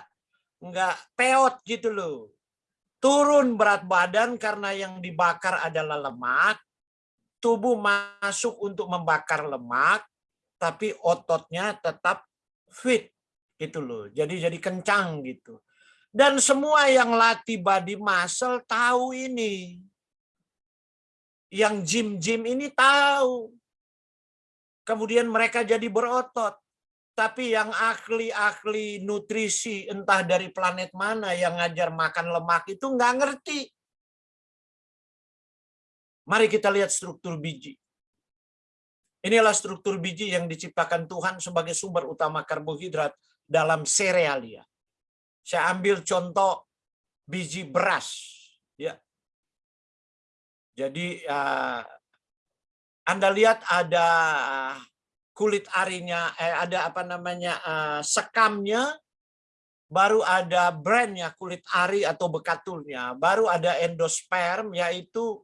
enggak peot gitu loh. Turun berat badan karena yang dibakar adalah lemak, tubuh masuk untuk membakar lemak, tapi ototnya tetap fit gitu loh. Jadi jadi kencang gitu. Dan semua yang latih body muscle tahu ini. Yang gym-gym ini tahu. Kemudian mereka jadi berotot. Tapi yang ahli-ahli nutrisi entah dari planet mana yang ngajar makan lemak itu nggak ngerti. Mari kita lihat struktur biji. Inilah struktur biji yang diciptakan Tuhan sebagai sumber utama karbohidrat dalam serealia. Saya ambil contoh biji beras. Ya. Jadi uh, Anda lihat ada kulit arinya eh, ada apa namanya uh, sekamnya baru ada brandnya kulit ari atau bekatulnya baru ada endosperm yaitu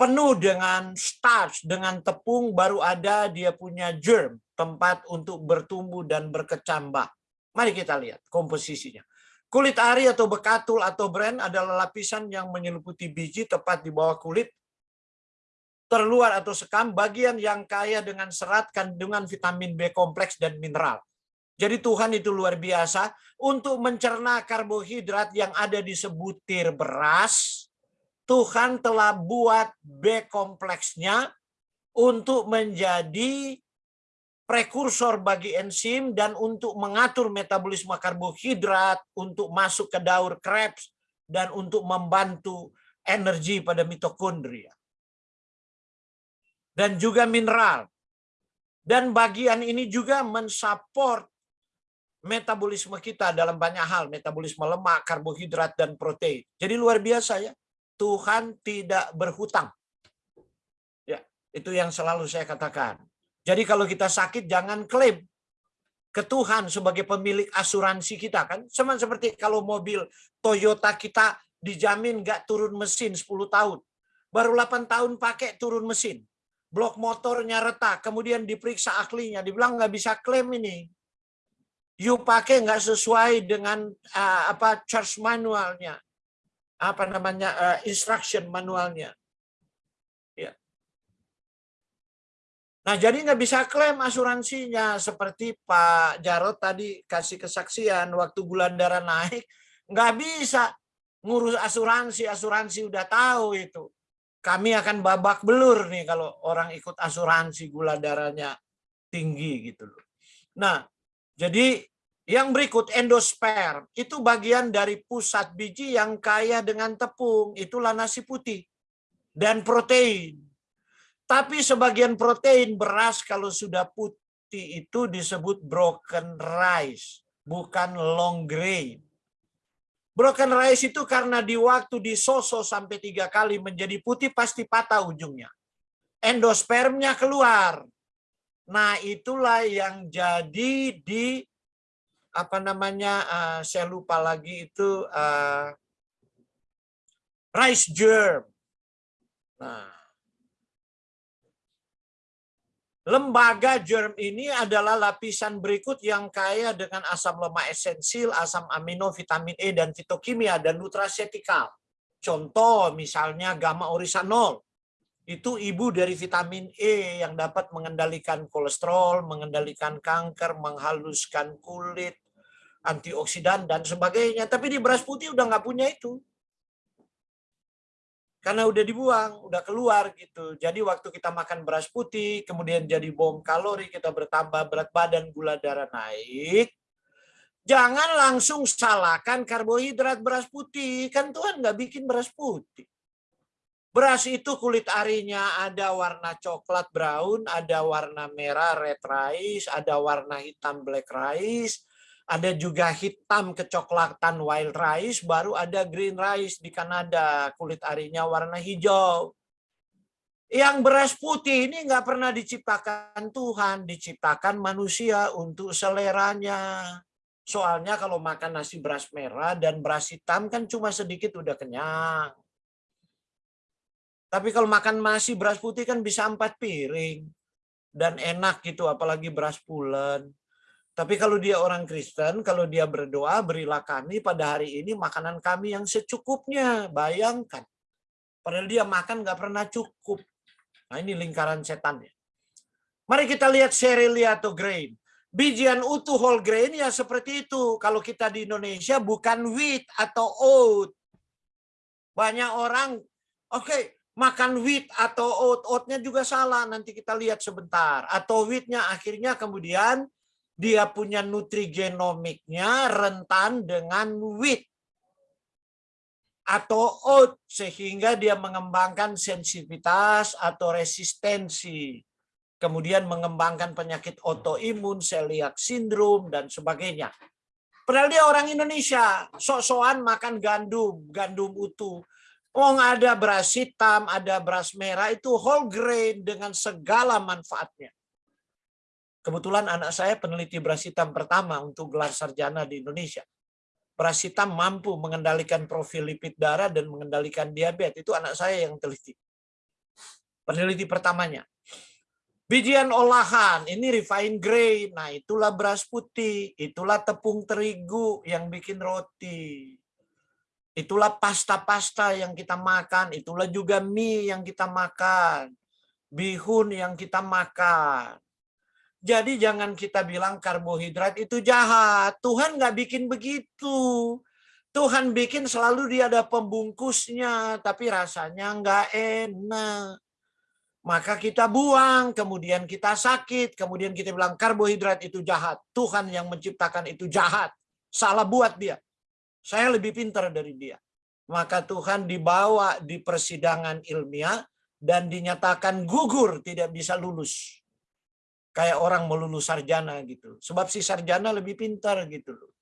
penuh dengan starch dengan tepung baru ada dia punya germ tempat untuk bertumbuh dan berkecambah mari kita lihat komposisinya kulit ari atau bekatul atau brand adalah lapisan yang menyeluputi biji tepat di bawah kulit terluar atau sekam bagian yang kaya dengan serat kandungan vitamin B kompleks dan mineral. Jadi Tuhan itu luar biasa untuk mencerna karbohidrat yang ada di sebutir beras. Tuhan telah buat B kompleksnya untuk menjadi prekursor bagi enzim dan untuk mengatur metabolisme karbohidrat, untuk masuk ke daur Krebs, dan untuk membantu energi pada mitokondria dan juga mineral. Dan bagian ini juga mensupport metabolisme kita dalam banyak hal, metabolisme lemak, karbohidrat, dan protein. Jadi luar biasa ya, Tuhan tidak berhutang. Ya, itu yang selalu saya katakan. Jadi kalau kita sakit jangan klaim ke Tuhan sebagai pemilik asuransi kita kan. Sama seperti kalau mobil Toyota kita dijamin nggak turun mesin 10 tahun. Baru 8 tahun pakai turun mesin blok motornya retak, kemudian diperiksa ahlinya, dibilang nggak bisa klaim ini. You pakai nggak sesuai dengan uh, apa charge manualnya, apa namanya uh, instruction manualnya. Ya. Nah jadi nggak bisa klaim asuransinya seperti Pak Jarot tadi kasih kesaksian waktu bulan darah naik nggak bisa ngurus asuransi asuransi udah tahu itu kami akan babak belur nih kalau orang ikut asuransi gula darahnya tinggi gitu loh. Nah, jadi yang berikut endosperm itu bagian dari pusat biji yang kaya dengan tepung, itulah nasi putih dan protein. Tapi sebagian protein beras kalau sudah putih itu disebut broken rice, bukan long grain. Broken rice itu karena di waktu disoso sampai tiga kali menjadi putih pasti patah ujungnya. Endospermnya keluar. Nah itulah yang jadi di apa namanya uh, saya lupa lagi itu uh, rice germ. Nah Lembaga germ ini adalah lapisan berikut yang kaya dengan asam lemak esensial, asam amino, vitamin E, dan fitokimia, dan nutrasetikal. Contoh misalnya gamma orisanol. Itu ibu dari vitamin E yang dapat mengendalikan kolesterol, mengendalikan kanker, menghaluskan kulit, antioksidan, dan sebagainya. Tapi di beras putih udah nggak punya itu karena udah dibuang, udah keluar gitu. Jadi waktu kita makan beras putih, kemudian jadi bom kalori, kita bertambah berat badan, gula darah naik. Jangan langsung salahkan karbohidrat beras putih. Kan Tuhan nggak bikin beras putih. Beras itu kulit arinya ada warna coklat brown, ada warna merah red rice, ada warna hitam black rice, ada juga hitam kecoklatan wild rice, baru ada green rice di Kanada, kulit arinya warna hijau. Yang beras putih ini nggak pernah diciptakan Tuhan, diciptakan manusia untuk seleranya. Soalnya kalau makan nasi beras merah dan beras hitam kan cuma sedikit udah kenyang. Tapi kalau makan nasi beras putih kan bisa empat piring. Dan enak gitu, apalagi beras pulen. Tapi kalau dia orang Kristen, kalau dia berdoa, berilah kami pada hari ini makanan kami yang secukupnya. Bayangkan. Padahal dia makan nggak pernah cukup. Nah ini lingkaran setan ya. Mari kita lihat cerealia atau grain. Bijian utuh whole grain ya seperti itu. Kalau kita di Indonesia bukan wheat atau oat. Banyak orang, oke, okay, makan wheat atau oat, oatnya juga salah. Nanti kita lihat sebentar. Atau wheatnya akhirnya kemudian dia punya nutrigenomiknya rentan dengan wheat atau oat sehingga dia mengembangkan sensitivitas atau resistensi. Kemudian mengembangkan penyakit autoimun, celiac syndrome dan sebagainya. Padahal dia orang Indonesia, sok-sokan makan gandum, gandum utuh. Oh, ada beras hitam, ada beras merah, itu whole grain dengan segala manfaatnya. Kebetulan anak saya peneliti beras hitam pertama untuk gelar sarjana di Indonesia. Beras hitam mampu mengendalikan profil lipid darah dan mengendalikan diabetes. Itu anak saya yang teliti. Peneliti pertamanya. Bijian olahan, ini refined grain. Nah, itulah beras putih, itulah tepung terigu yang bikin roti. Itulah pasta-pasta yang kita makan, itulah juga mie yang kita makan, bihun yang kita makan. Jadi jangan kita bilang karbohidrat itu jahat. Tuhan nggak bikin begitu. Tuhan bikin selalu dia ada pembungkusnya, tapi rasanya nggak enak. Maka kita buang, kemudian kita sakit, kemudian kita bilang karbohidrat itu jahat. Tuhan yang menciptakan itu jahat. Salah buat dia. Saya lebih pintar dari dia. Maka Tuhan dibawa di persidangan ilmiah dan dinyatakan gugur, tidak bisa lulus. Kayak orang melulus sarjana gitu. Sebab si sarjana lebih pintar gitu loh.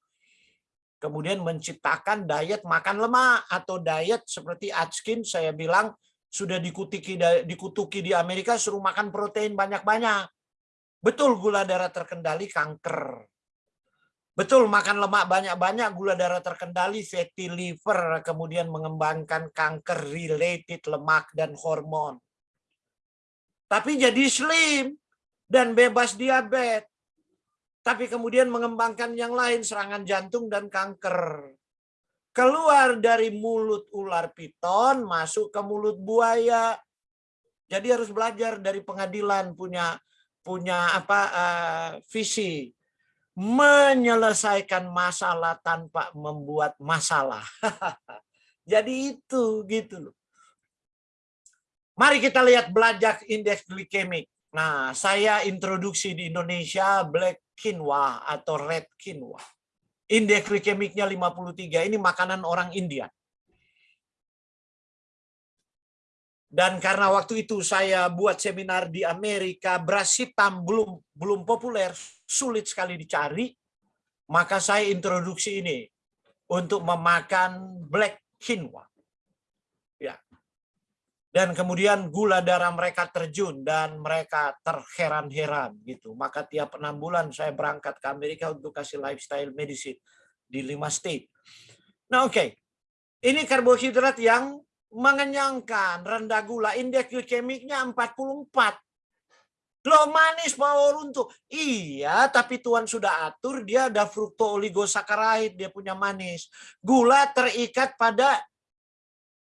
Kemudian menciptakan diet makan lemak atau diet seperti Atkins saya bilang sudah dikutuki dikutuki di Amerika suruh makan protein banyak-banyak. Betul gula darah terkendali kanker. Betul, makan lemak banyak-banyak, gula darah terkendali, fatty liver, kemudian mengembangkan kanker related lemak dan hormon. Tapi jadi slim dan bebas diabetes. Tapi kemudian mengembangkan yang lain, serangan jantung dan kanker. Keluar dari mulut ular piton, masuk ke mulut buaya. Jadi harus belajar dari pengadilan punya punya apa uh, visi menyelesaikan masalah tanpa membuat masalah. (laughs) Jadi itu gitu loh. Mari kita lihat belajar indeks glikemik. Nah, saya introduksi di Indonesia black quinoa atau red quinoa. Indeks glikemiknya 53. Ini makanan orang India. Dan karena waktu itu saya buat seminar di Amerika, beras hitam belum belum populer, sulit sekali dicari, maka saya introduksi ini untuk memakan black quinoa. Dan kemudian gula darah mereka terjun dan mereka terheran-heran gitu. Maka tiap enam bulan saya berangkat ke Amerika untuk kasih lifestyle medicine di lima state. Nah oke, okay. ini karbohidrat yang mengenyangkan, rendah gula, indeks glikemiknya 44. Loh manis power untuk. Iya, tapi Tuhan sudah atur dia ada frukto oligosaccharide, dia punya manis. Gula terikat pada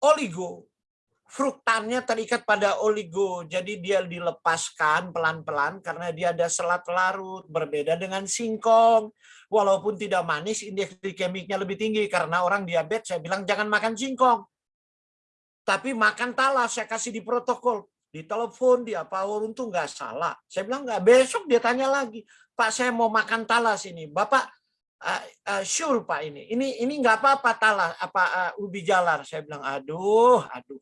oligo. Fruktannya terikat pada oligo. Jadi dia dilepaskan pelan-pelan karena dia ada selat larut. Berbeda dengan singkong. Walaupun tidak manis, indeks glikemiknya lebih tinggi. Karena orang diabetes, saya bilang jangan makan singkong tapi makan talas saya kasih di protokol di telepon dia apa untung nggak salah saya bilang nggak besok dia tanya lagi pak saya mau makan talas ini bapak uh, uh, sure pak ini ini ini nggak apa-apa talas apa uh, ubi jalar saya bilang aduh aduh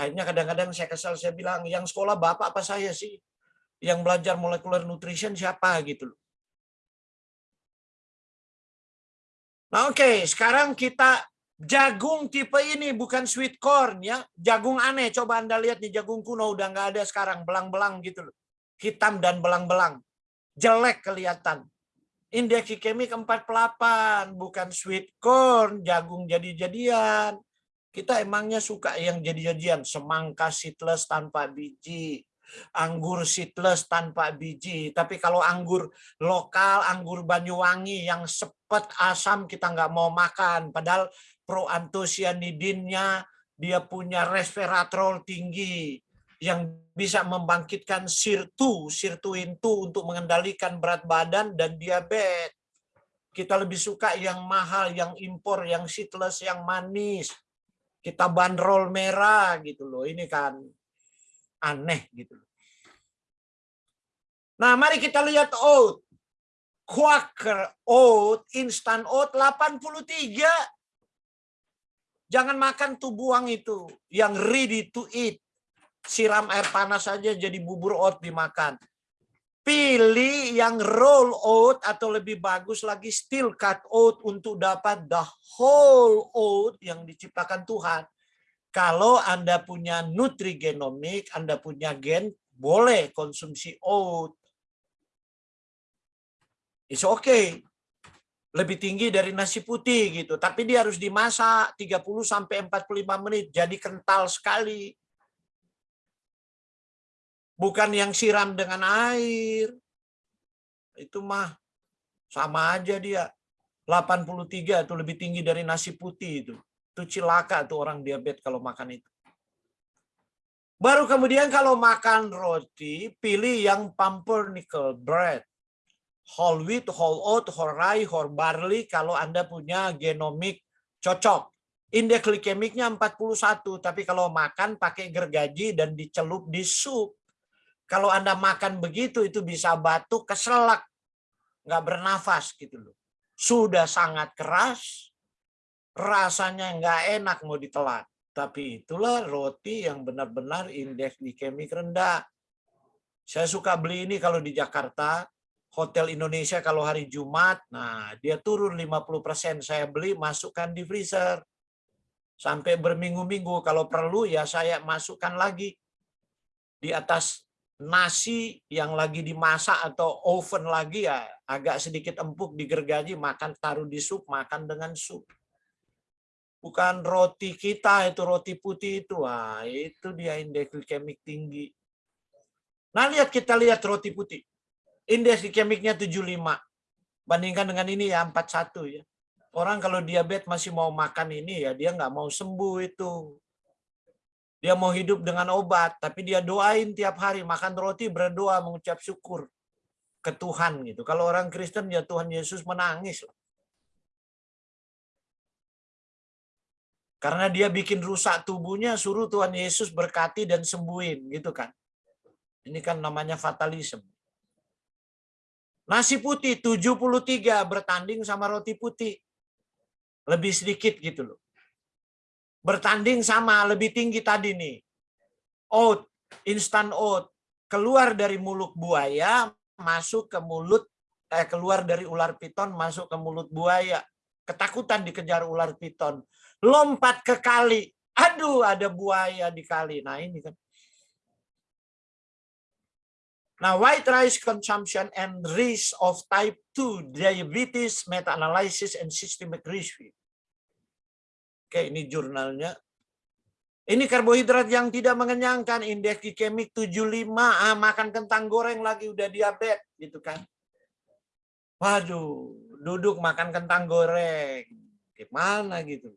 Akhirnya kadang-kadang saya kesal, saya bilang, yang sekolah Bapak apa saya sih? Yang belajar molecular nutrition siapa gitu loh. Nah, oke, okay. sekarang kita jagung tipe ini bukan sweet corn ya. Jagung aneh, coba Anda lihat nih jagung kuno udah nggak ada sekarang, belang-belang gitu loh. Hitam dan belang-belang. Jelek kelihatan. Indeks glikemik 48, bukan sweet corn, jagung jadi-jadian. Kita emangnya suka yang jadi-jadian, semangka seedless tanpa biji, anggur seedless tanpa biji. Tapi kalau anggur lokal, anggur Banyuwangi yang sepet asam kita nggak mau makan. Padahal proantosianidinnya dia punya resveratrol tinggi yang bisa membangkitkan sirtu, sirtuin tu untuk mengendalikan berat badan dan diabetes. Kita lebih suka yang mahal, yang impor, yang seedless, yang manis. Kita bandrol merah gitu loh. Ini kan aneh gitu loh. Nah, mari kita lihat oat. Quaker oat, instant oat 83. Jangan makan tuh buang itu. Yang ready to eat. Siram air panas saja jadi bubur oat dimakan. Pilih yang roll oat atau lebih bagus lagi steel cut oat untuk dapat the whole oat yang diciptakan Tuhan. Kalau Anda punya nutrigenomik, Anda punya gen, boleh konsumsi oat. It's okay. Lebih tinggi dari nasi putih gitu, tapi dia harus dimasak 30 sampai 45 menit jadi kental sekali. Bukan yang siram dengan air. Itu mah sama aja dia. 83 itu lebih tinggi dari nasi putih itu. Itu cilaka tuh orang diabetes kalau makan itu. Baru kemudian kalau makan roti, pilih yang pumpernickel bread whole wheat, whole oat, whole rye, whole barley kalau Anda punya genomik cocok. Indeks glikemiknya 41, tapi kalau makan pakai gergaji dan dicelup di sup. Kalau Anda makan begitu itu bisa batuk, keselak, nggak bernafas gitu loh. Sudah sangat keras, rasanya nggak enak mau ditelan. Tapi itulah roti yang benar-benar indeks glikemik rendah. Saya suka beli ini kalau di Jakarta, Hotel Indonesia kalau hari Jumat, nah dia turun 50%. Saya beli, masukkan di freezer. Sampai berminggu-minggu. Kalau perlu ya saya masukkan lagi di atas nasi yang lagi dimasak atau oven lagi ya agak sedikit empuk digergaji makan taruh di sup makan dengan sup bukan roti kita itu roti putih itu wah itu dia indeks glikemik tinggi nah lihat kita lihat roti putih Indeks glikemiknya 75. Bandingkan dengan ini ya 41 ya. Orang kalau diabetes masih mau makan ini ya dia nggak mau sembuh itu. Dia mau hidup dengan obat, tapi dia doain tiap hari makan roti berdoa mengucap syukur ke Tuhan gitu. Kalau orang Kristen ya Tuhan Yesus menangis. Karena dia bikin rusak tubuhnya, suruh Tuhan Yesus berkati dan sembuhin gitu kan. Ini kan namanya fatalisme. Nasi putih 73 bertanding sama roti putih. Lebih sedikit gitu loh. Bertanding sama lebih tinggi tadi nih. Oat, instant oat keluar dari mulut buaya masuk ke mulut eh keluar dari ular piton masuk ke mulut buaya. Ketakutan dikejar ular piton. Lompat ke kali. Aduh, ada buaya di kali. Nah, ini kan Nah, white rice consumption and risk of type 2 diabetes, meta-analysis, and systemic risk. Oke, ini jurnalnya. Ini karbohidrat yang tidak mengenyangkan, indeks glikemik 75, ah, makan kentang goreng lagi udah diabetes, gitu kan. Waduh, duduk makan kentang goreng. Gimana gitu.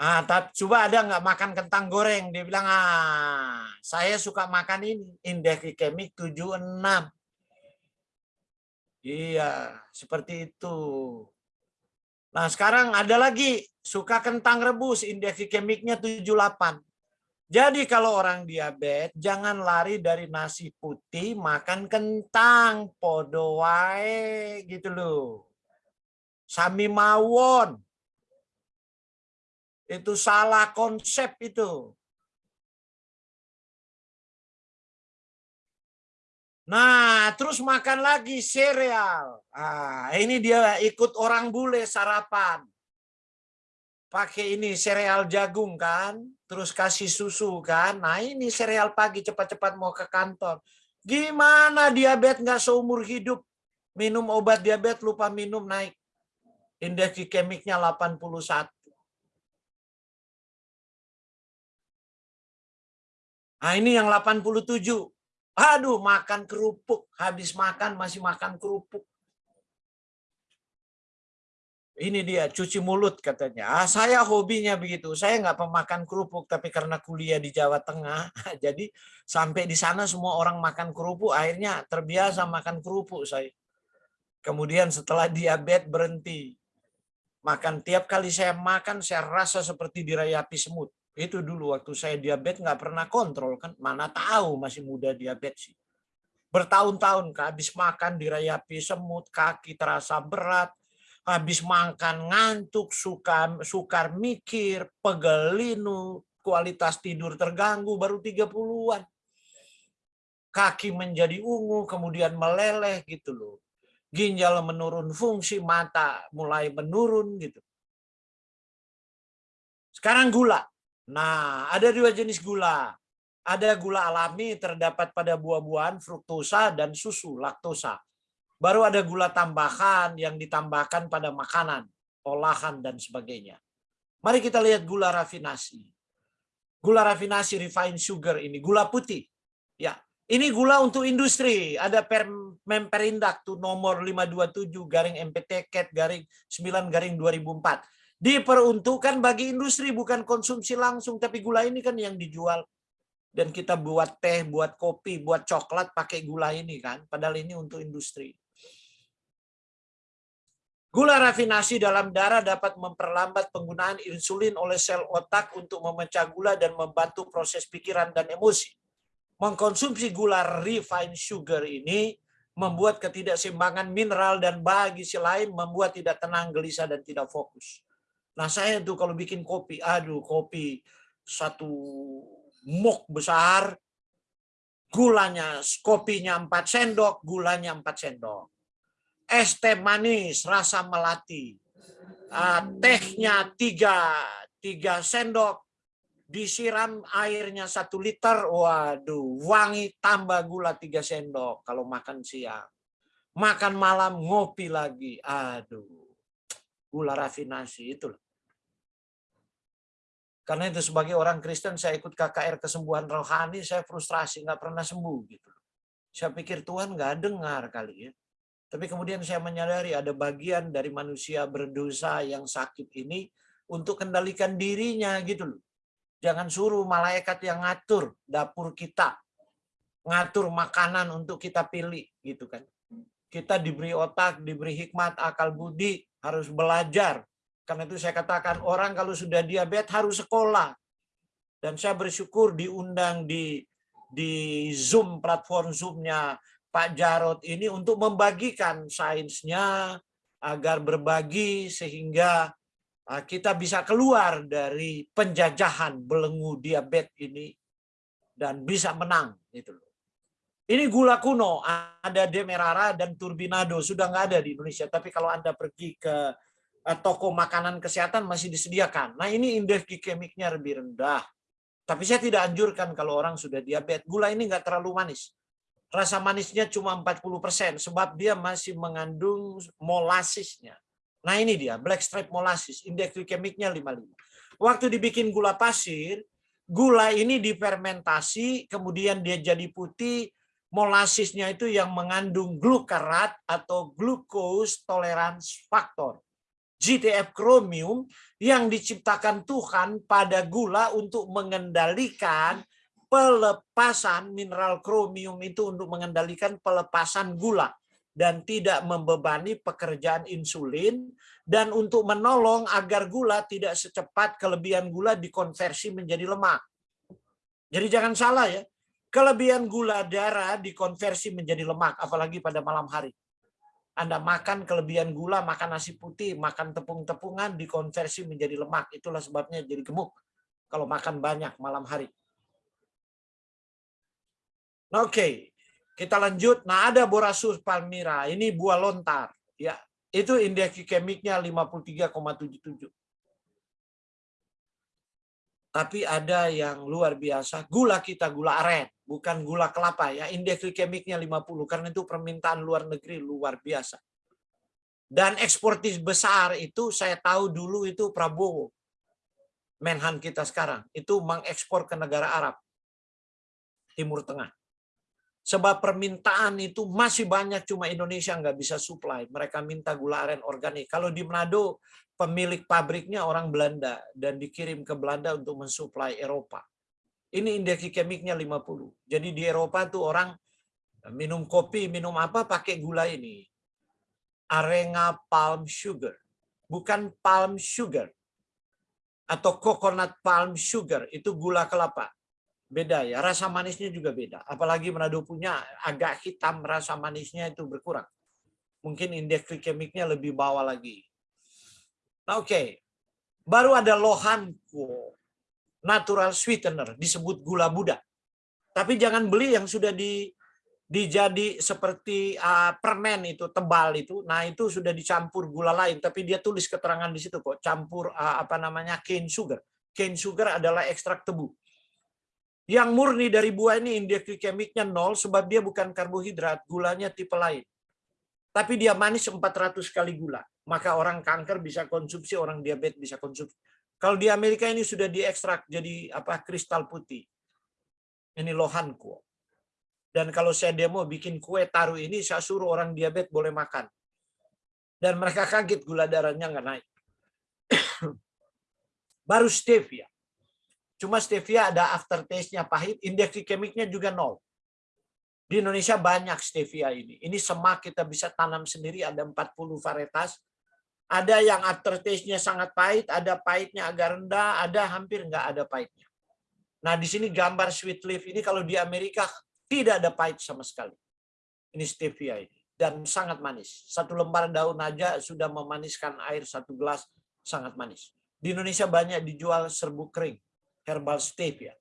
Ah, tapi coba ada nggak makan kentang goreng? Dia bilang, ah, saya suka makan ini. Indeks glikemik 76. Iya, seperti itu. Nah, sekarang ada lagi suka kentang rebus, indeks glikemiknya 78. Jadi kalau orang diabetes, jangan lari dari nasi putih, makan kentang, podo wae, gitu loh. Sami mawon Itu salah konsep itu. Nah, terus makan lagi sereal. Ah, ini dia ikut orang bule sarapan. Pakai ini sereal jagung kan, terus kasih susu kan. Nah, ini sereal pagi cepat-cepat mau ke kantor. Gimana diabetes nggak seumur hidup? Minum obat diabetes lupa minum naik. Indeks glikemiknya 81. Nah, ini yang 87 Aduh, makan kerupuk. Habis makan masih makan kerupuk. Ini dia, cuci mulut katanya. Ah, saya hobinya begitu. Saya nggak pemakan kerupuk, tapi karena kuliah di Jawa Tengah, (laughs) jadi sampai di sana semua orang makan kerupuk, akhirnya terbiasa makan kerupuk saya. Kemudian setelah diabetes berhenti. Makan tiap kali saya makan, saya rasa seperti dirayapi semut. Itu dulu waktu saya diabetes nggak pernah kontrol kan, mana tahu masih muda diabetes sih. Bertahun-tahun habis makan dirayapi semut, kaki terasa berat, habis makan ngantuk, suka sukar mikir, pegel linu, kualitas tidur terganggu baru 30-an. Kaki menjadi ungu, kemudian meleleh gitu loh. Ginjal menurun fungsi, mata mulai menurun gitu. Sekarang gula. Nah, ada dua jenis gula. Ada gula alami terdapat pada buah-buahan, fruktosa, dan susu, laktosa. Baru ada gula tambahan yang ditambahkan pada makanan, olahan, dan sebagainya. Mari kita lihat gula rafinasi. Gula rafinasi refined sugar ini, gula putih. Ya, ini gula untuk industri. Ada Memperindak tuh nomor 527 garing MPT Cat garing 9 garing 2004 diperuntukkan bagi industri bukan konsumsi langsung tapi gula ini kan yang dijual dan kita buat teh, buat kopi, buat coklat pakai gula ini kan padahal ini untuk industri. Gula rafinasi dalam darah dapat memperlambat penggunaan insulin oleh sel otak untuk memecah gula dan membantu proses pikiran dan emosi. Mengkonsumsi gula refined sugar ini membuat ketidakseimbangan mineral dan bagi si lain membuat tidak tenang, gelisah, dan tidak fokus. Nah saya tuh kalau bikin kopi, aduh kopi satu mok besar, gulanya, kopinya 4 sendok, gulanya 4 sendok. Es teh manis, rasa melati. Uh, tehnya 3, 3 sendok, disiram airnya satu liter, waduh, wangi tambah gula 3 sendok kalau makan siang. Makan malam ngopi lagi, aduh gula rafinasi itu. Karena itu sebagai orang Kristen saya ikut KKR kesembuhan rohani, saya frustrasi nggak pernah sembuh gitu. Saya pikir Tuhan nggak dengar kali ya. Tapi kemudian saya menyadari ada bagian dari manusia berdosa yang sakit ini untuk kendalikan dirinya gitu loh. Jangan suruh malaikat yang ngatur dapur kita. Ngatur makanan untuk kita pilih gitu kan. Kita diberi otak, diberi hikmat, akal budi, harus belajar. Karena itu saya katakan orang kalau sudah diabetes harus sekolah. Dan saya bersyukur diundang di di Zoom platform Zoom-nya Pak Jarot ini untuk membagikan sainsnya agar berbagi sehingga ah, kita bisa keluar dari penjajahan belenggu diabetes ini dan bisa menang gitu loh. Ini gula kuno, ada Demerara dan Turbinado, sudah nggak ada di Indonesia. Tapi kalau Anda pergi ke toko makanan kesehatan masih disediakan. Nah ini indeks glikemiknya lebih rendah. Tapi saya tidak anjurkan kalau orang sudah diabetes. Gula ini nggak terlalu manis. Rasa manisnya cuma 40% sebab dia masih mengandung molasisnya. Nah ini dia, black stripe molasis, indeks glikemiknya 55. Waktu dibikin gula pasir, gula ini difermentasi, kemudian dia jadi putih, molasisnya itu yang mengandung glukarat atau glucose tolerance factor. GTF chromium yang diciptakan Tuhan pada gula untuk mengendalikan pelepasan mineral kromium itu untuk mengendalikan pelepasan gula dan tidak membebani pekerjaan insulin dan untuk menolong agar gula tidak secepat kelebihan gula dikonversi menjadi lemak. Jadi jangan salah ya, kelebihan gula darah dikonversi menjadi lemak, apalagi pada malam hari. Anda makan kelebihan gula, makan nasi putih, makan tepung-tepungan, dikonversi menjadi lemak. Itulah sebabnya jadi gemuk. Kalau makan banyak malam hari. Oke, kita lanjut. Nah, ada Borasus palmyra. Ini buah lontar. Ya, itu indeks glikemiknya 53,77. Tapi ada yang luar biasa, gula kita gula aren, bukan gula kelapa ya. Indeks glikemiknya 50 karena itu permintaan luar negeri luar biasa. Dan eksportis besar itu saya tahu dulu itu Prabowo. Menhan kita sekarang itu mengekspor ke negara Arab. Timur Tengah. Sebab permintaan itu masih banyak, cuma Indonesia nggak bisa supply. Mereka minta gula aren organik. Kalau di Manado, pemilik pabriknya orang Belanda dan dikirim ke Belanda untuk mensuplai Eropa. Ini indeks glikemiknya 50. Jadi di Eropa tuh orang minum kopi, minum apa pakai gula ini. Arenga palm sugar. Bukan palm sugar. Atau coconut palm sugar. Itu gula kelapa beda ya rasa manisnya juga beda. Apalagi Manado punya agak hitam rasa manisnya itu berkurang. Mungkin indeks glikemiknya lebih bawah lagi. Nah, oke. Okay. baru ada lohanko natural sweetener disebut gula Buddha. Tapi jangan beli yang sudah di dijadi seperti uh, permen itu tebal itu. Nah itu sudah dicampur gula lain tapi dia tulis keterangan di situ kok campur uh, apa namanya cane sugar. Cane sugar adalah ekstrak tebu yang murni dari buah ini indeks glikemiknya nol sebab dia bukan karbohidrat, gulanya tipe lain. Tapi dia manis 400 kali gula. Maka orang kanker bisa konsumsi, orang diabetes bisa konsumsi. Kalau di Amerika ini sudah diekstrak jadi apa kristal putih. Ini lohanku. Dan kalau saya demo bikin kue taruh ini, saya suruh orang diabetes boleh makan. Dan mereka kaget gula darahnya nggak naik. (coughs) Baru stevia. Cuma stevia ada aftertaste-nya pahit, indeks glikemiknya juga nol. Di Indonesia banyak stevia ini. Ini semak kita bisa tanam sendiri, ada 40 varietas. Ada yang aftertaste-nya sangat pahit, ada pahitnya agak rendah, ada hampir nggak ada pahitnya. Nah, di sini gambar sweet leaf ini kalau di Amerika tidak ada pahit sama sekali. Ini stevia ini. Dan sangat manis. Satu lembar daun aja sudah memaniskan air satu gelas, sangat manis. Di Indonesia banyak dijual serbuk kering herbal stevia.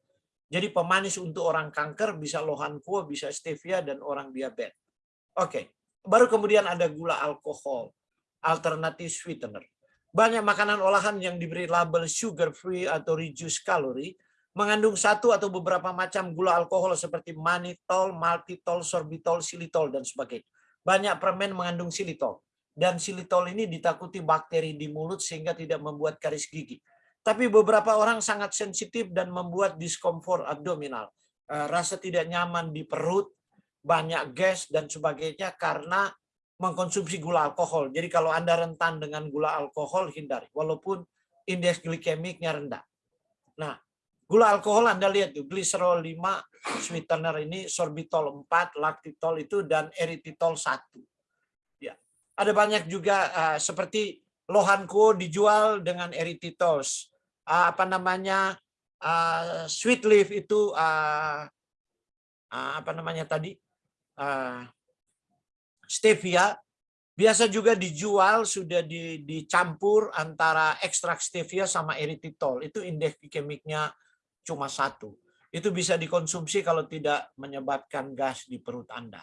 Jadi pemanis untuk orang kanker bisa lohan kuo, bisa stevia dan orang diabetes. Oke, baru kemudian ada gula alkohol, alternatif sweetener. Banyak makanan olahan yang diberi label sugar free atau reduced calorie mengandung satu atau beberapa macam gula alkohol seperti manitol, maltitol, sorbitol, silitol dan sebagainya. Banyak permen mengandung silitol dan silitol ini ditakuti bakteri di mulut sehingga tidak membuat karis gigi. Tapi beberapa orang sangat sensitif dan membuat diskomfort abdominal. Eh, rasa tidak nyaman di perut, banyak gas dan sebagainya karena mengkonsumsi gula alkohol. Jadi kalau Anda rentan dengan gula alkohol, hindari. Walaupun indeks glikemiknya rendah. Nah, gula alkohol Anda lihat tuh, gliserol 5, sweetener ini, sorbitol 4, laktitol itu, dan eritritol 1. Ya. Ada banyak juga uh, seperti Lohanko dijual dengan eritritol uh, apa namanya uh, sweet leaf itu uh, uh, apa namanya tadi uh, stevia. Biasa juga dijual sudah di, dicampur antara ekstrak stevia sama eritritol itu indeks glikemiknya cuma satu. Itu bisa dikonsumsi kalau tidak menyebabkan gas di perut anda.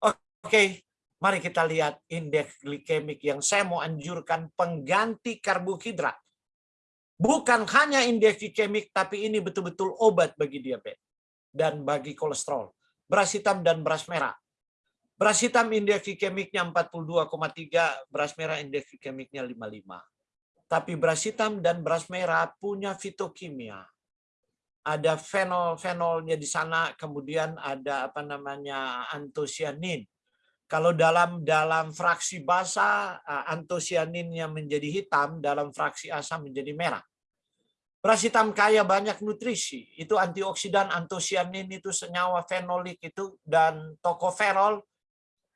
Oke okay. mari kita lihat indeks glikemik yang saya mau anjurkan pengganti karbohidrat Bukan hanya indeks glikemik, tapi ini betul-betul obat bagi diabetes dan bagi kolesterol. Beras hitam dan beras merah. Beras hitam indeks glikemiknya 42,3, beras merah indeks glikemiknya 55. Tapi beras hitam dan beras merah punya fitokimia. Ada fenol-fenolnya di sana, kemudian ada apa namanya antosianin. Kalau dalam dalam fraksi basa antosianinnya menjadi hitam, dalam fraksi asam menjadi merah. Beras hitam kaya banyak nutrisi, itu antioksidan, antosianin itu senyawa fenolik itu dan tokoferol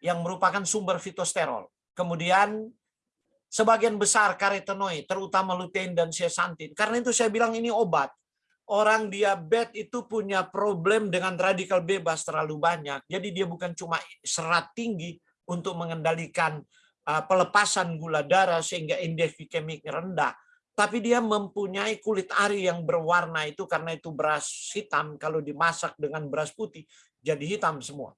yang merupakan sumber fitosterol. Kemudian sebagian besar karotenoid, terutama lutein dan zeaxanthin. Karena itu saya bilang ini obat orang diabetes itu punya problem dengan radikal bebas terlalu banyak. Jadi dia bukan cuma serat tinggi, untuk mengendalikan uh, pelepasan gula darah sehingga indeks glikemik rendah. Tapi dia mempunyai kulit ari yang berwarna itu karena itu beras hitam. Kalau dimasak dengan beras putih jadi hitam semua.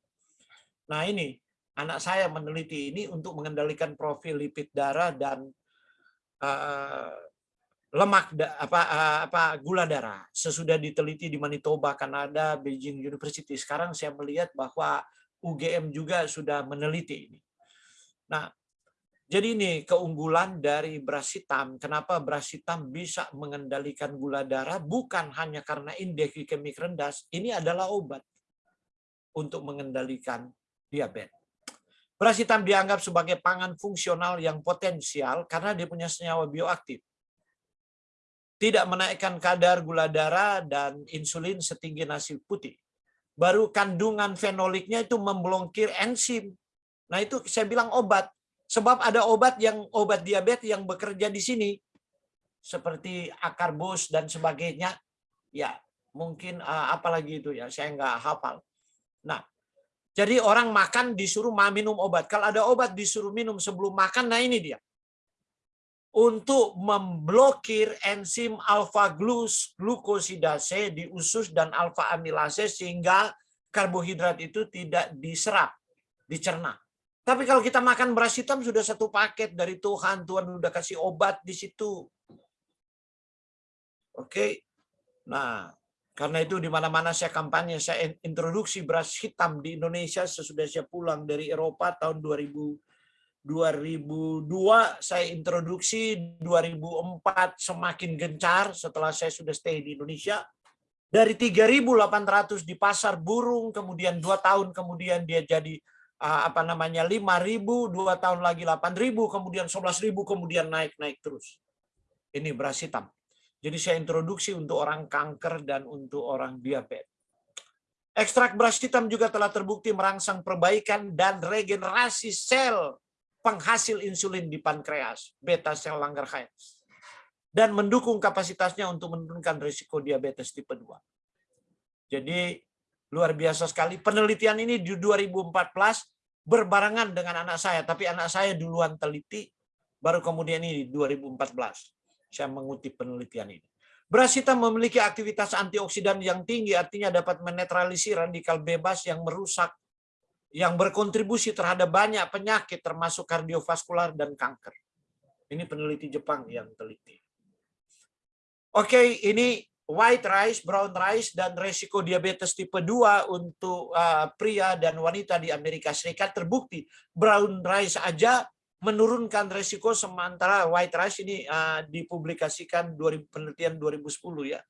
Nah ini anak saya meneliti ini untuk mengendalikan profil lipid darah dan uh, lemak apa apa gula darah. Sesudah diteliti di Manitoba Kanada Beijing University. Sekarang saya melihat bahwa UGM juga sudah meneliti ini. Nah jadi ini keunggulan dari beras hitam kenapa beras hitam bisa mengendalikan gula darah bukan hanya karena indeks glikemik rendah ini adalah obat untuk mengendalikan diabetes beras hitam dianggap sebagai pangan fungsional yang potensial karena dia punya senyawa bioaktif tidak menaikkan kadar gula darah dan insulin setinggi nasi putih. Baru kandungan fenoliknya itu memblokir enzim. Nah itu saya bilang obat. Sebab ada obat yang obat diabetes yang bekerja di sini. Seperti akarbos dan sebagainya. Ya mungkin uh, apalagi itu ya saya nggak hafal. Nah jadi orang makan disuruh minum obat. Kalau ada obat disuruh minum sebelum makan, nah ini dia untuk memblokir enzim alfa glukosidase di usus dan alfa amilase sehingga karbohidrat itu tidak diserap, dicerna. Tapi kalau kita makan beras hitam sudah satu paket dari Tuhan, Tuhan sudah kasih obat di situ. Oke. Nah, karena itu di mana-mana saya kampanye, saya introduksi beras hitam di Indonesia sesudah saya pulang dari Eropa tahun 2000 2002 saya introduksi, 2004 semakin gencar setelah saya sudah stay di Indonesia. Dari 3.800 di pasar burung, kemudian dua tahun kemudian dia jadi apa namanya 5.000, dua tahun lagi 8.000, kemudian 11.000, kemudian naik-naik terus. Ini beras hitam. Jadi saya introduksi untuk orang kanker dan untuk orang diabetes. Ekstrak beras hitam juga telah terbukti merangsang perbaikan dan regenerasi sel penghasil insulin di pankreas, beta sel Langerhans, dan mendukung kapasitasnya untuk menurunkan risiko diabetes tipe 2. Jadi luar biasa sekali. Penelitian ini di 2014 berbarengan dengan anak saya, tapi anak saya duluan teliti, baru kemudian ini di 2014 saya mengutip penelitian ini. Beras hitam memiliki aktivitas antioksidan yang tinggi, artinya dapat menetralisir radikal bebas yang merusak yang berkontribusi terhadap banyak penyakit termasuk kardiovaskular dan kanker. Ini peneliti Jepang yang teliti. Oke, ini white rice, brown rice, dan resiko diabetes tipe 2 untuk uh, pria dan wanita di Amerika Serikat terbukti. Brown rice aja menurunkan resiko sementara white rice ini uh, dipublikasikan 2000, penelitian 2010 ya.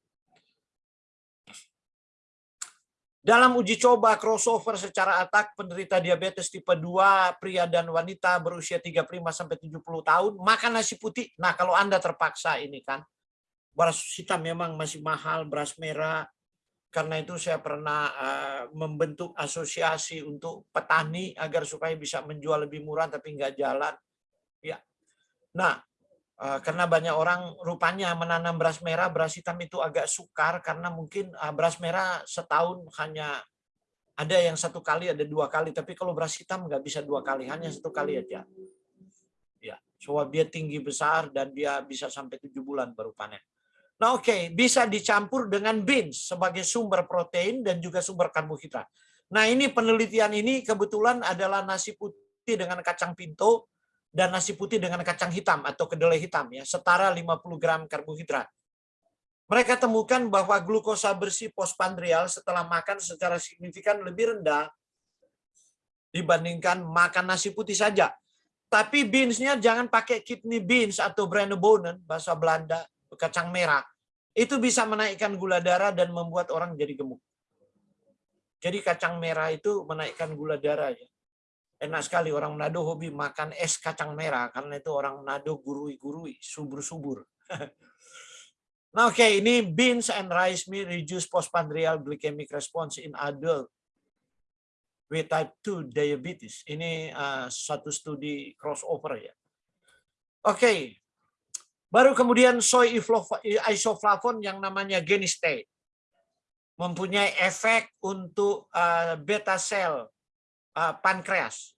Dalam uji coba crossover secara atak penderita diabetes tipe 2 pria dan wanita berusia 35 sampai 70 tahun makan nasi putih. Nah, kalau Anda terpaksa ini kan beras hitam memang masih mahal, beras merah. Karena itu saya pernah uh, membentuk asosiasi untuk petani agar supaya bisa menjual lebih murah tapi nggak jalan. Ya. Nah, Eh, karena banyak orang rupanya menanam beras merah, beras hitam itu agak sukar karena mungkin eh, beras merah setahun hanya ada yang satu kali, ada dua kali, tapi kalau beras hitam nggak bisa dua kali, hanya satu kali aja. Ya, soal dia tinggi besar dan dia bisa sampai tujuh bulan baru panen. Nah oke, okay. bisa dicampur dengan beans sebagai sumber protein dan juga sumber karbohidrat. Nah ini penelitian ini kebetulan adalah nasi putih dengan kacang pinto, dan nasi putih dengan kacang hitam atau kedelai hitam ya, setara 50 gram karbohidrat. Mereka temukan bahwa glukosa bersih postprandial setelah makan secara signifikan lebih rendah dibandingkan makan nasi putih saja. Tapi beansnya jangan pakai kidney beans atau brandebonen, bahasa Belanda, kacang merah. Itu bisa menaikkan gula darah dan membuat orang jadi gemuk. Jadi kacang merah itu menaikkan gula darah ya enak sekali orang Manado hobi makan es kacang merah karena itu orang Manado gurui-gurui, subur-subur. (laughs) nah, oke, okay, ini beans and rice meal reduce postprandial glycemic response in adult with type 2 diabetes. Ini uh, satu studi crossover ya. Oke. Okay. Baru kemudian soy isoflavon yang namanya genistate mempunyai efek untuk uh, beta sel uh, pankreas.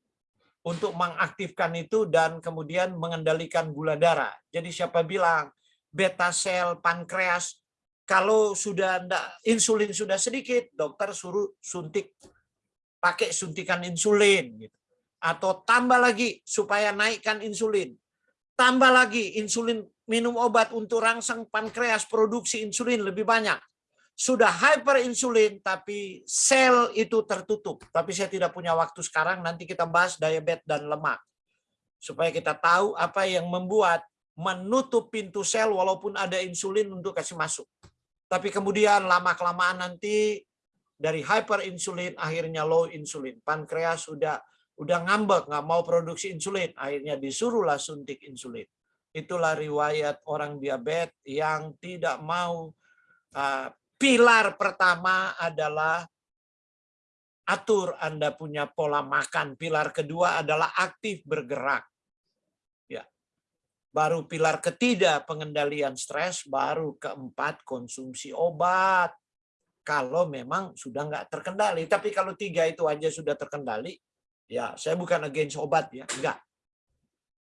untuk mengaktifkan itu dan kemudian mengendalikan gula darah. Jadi siapa bilang beta sel pankreas kalau sudah enggak, insulin sudah sedikit, dokter suruh suntik pakai suntikan insulin gitu. Atau tambah lagi supaya naikkan insulin. Tambah lagi insulin minum obat untuk rangsang pankreas produksi insulin lebih banyak sudah hyperinsulin tapi sel itu tertutup. Tapi saya tidak punya waktu sekarang, nanti kita bahas diabetes dan lemak. Supaya kita tahu apa yang membuat menutup pintu sel walaupun ada insulin untuk kasih masuk. Tapi kemudian lama-kelamaan nanti dari hyperinsulin akhirnya low insulin. Pankreas sudah udah ngambek, nggak mau produksi insulin. Akhirnya disuruhlah suntik insulin. Itulah riwayat orang diabetes yang tidak mau uh, Pilar pertama adalah atur Anda punya pola makan. Pilar kedua adalah aktif bergerak. Ya. Baru pilar ketiga pengendalian stres, baru keempat konsumsi obat. Kalau memang sudah nggak terkendali. Tapi kalau tiga itu aja sudah terkendali, ya saya bukan against obat ya, enggak.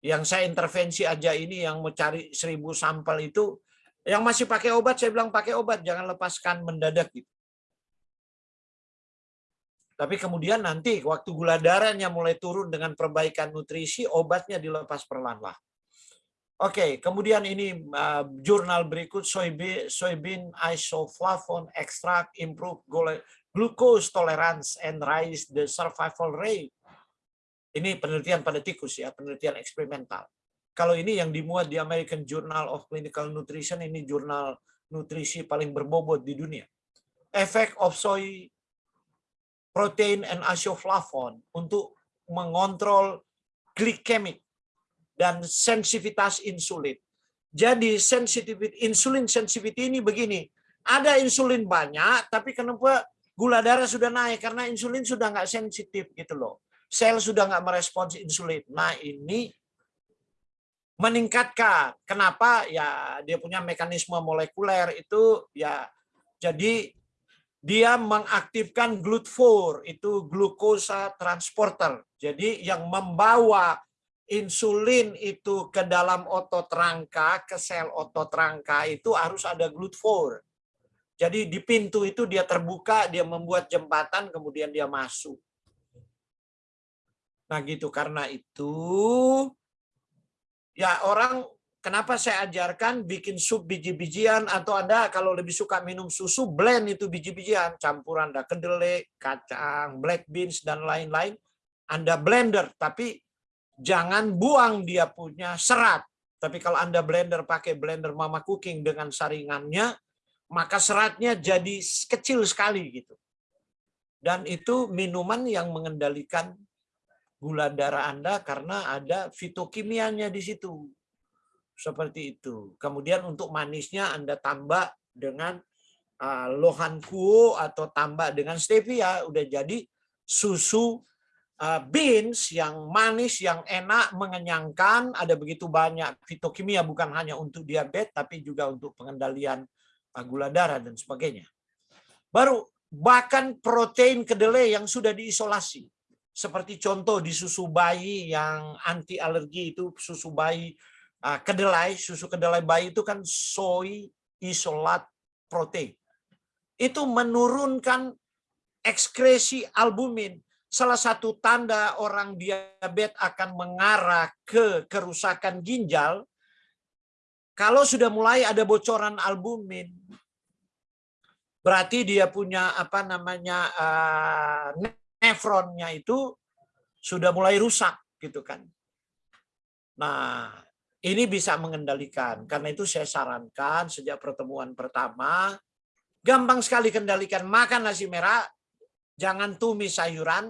Yang saya intervensi aja ini yang mau cari seribu sampel itu yang masih pakai obat, saya bilang pakai obat, jangan lepaskan mendadak gitu. Tapi kemudian nanti waktu gula darahnya mulai turun dengan perbaikan nutrisi, obatnya dilepas perlahan-lahan. Oke, kemudian ini uh, jurnal berikut soybean, soybean isoflavone extract improve glucose tolerance and raise the survival rate. Ini penelitian pada tikus ya, penelitian eksperimental. Kalau ini yang dimuat di American Journal of Clinical Nutrition, ini jurnal nutrisi paling berbobot di dunia. Effect of soy protein and isoflavone untuk mengontrol glikemik dan sensitivitas insulin. Jadi sensitivity insulin sensitivity ini begini, ada insulin banyak, tapi kenapa gula darah sudah naik karena insulin sudah nggak sensitif gitu loh. Sel sudah nggak merespons insulin. Nah ini meningkatkan. Kenapa? Ya dia punya mekanisme molekuler itu ya jadi dia mengaktifkan GLUT4 itu glukosa transporter. Jadi yang membawa insulin itu ke dalam otot rangka, ke sel otot rangka itu harus ada GLUT4. Jadi di pintu itu dia terbuka, dia membuat jembatan, kemudian dia masuk. Nah gitu, karena itu ya orang kenapa saya ajarkan bikin sup biji-bijian atau Anda kalau lebih suka minum susu blend itu biji-bijian campuran ada kedelai, kacang, black beans dan lain-lain. Anda blender tapi jangan buang dia punya serat. Tapi kalau Anda blender pakai blender Mama Cooking dengan saringannya, maka seratnya jadi kecil sekali gitu. Dan itu minuman yang mengendalikan gula darah Anda karena ada fitokimianya di situ. Seperti itu. Kemudian untuk manisnya Anda tambah dengan uh, lohan kuo atau tambah dengan stevia udah jadi susu uh, beans yang manis, yang enak, mengenyangkan, ada begitu banyak fitokimia bukan hanya untuk diabetes tapi juga untuk pengendalian uh, gula darah dan sebagainya. Baru bahkan protein kedelai yang sudah diisolasi seperti contoh di susu bayi yang anti alergi itu susu bayi uh, kedelai, susu kedelai bayi itu kan soy isolat protein. Itu menurunkan ekskresi albumin. Salah satu tanda orang diabetes akan mengarah ke kerusakan ginjal kalau sudah mulai ada bocoran albumin berarti dia punya apa namanya uh, nefronnya itu sudah mulai rusak gitu kan. Nah, ini bisa mengendalikan. Karena itu saya sarankan sejak pertemuan pertama gampang sekali kendalikan makan nasi merah, jangan tumis sayuran,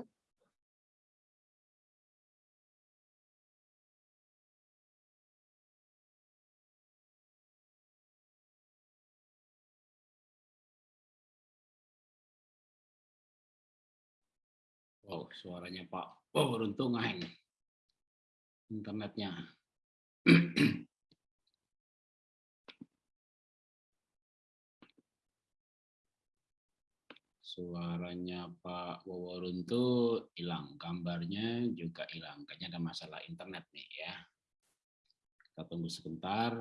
Wow, suaranya Pak. Oh, beruntung ngeheng internetnya. (clears throat) Suaranya Pak Waworuntu hilang, gambarnya juga hilang. Kayaknya ada masalah internet nih ya. Kita tunggu sebentar.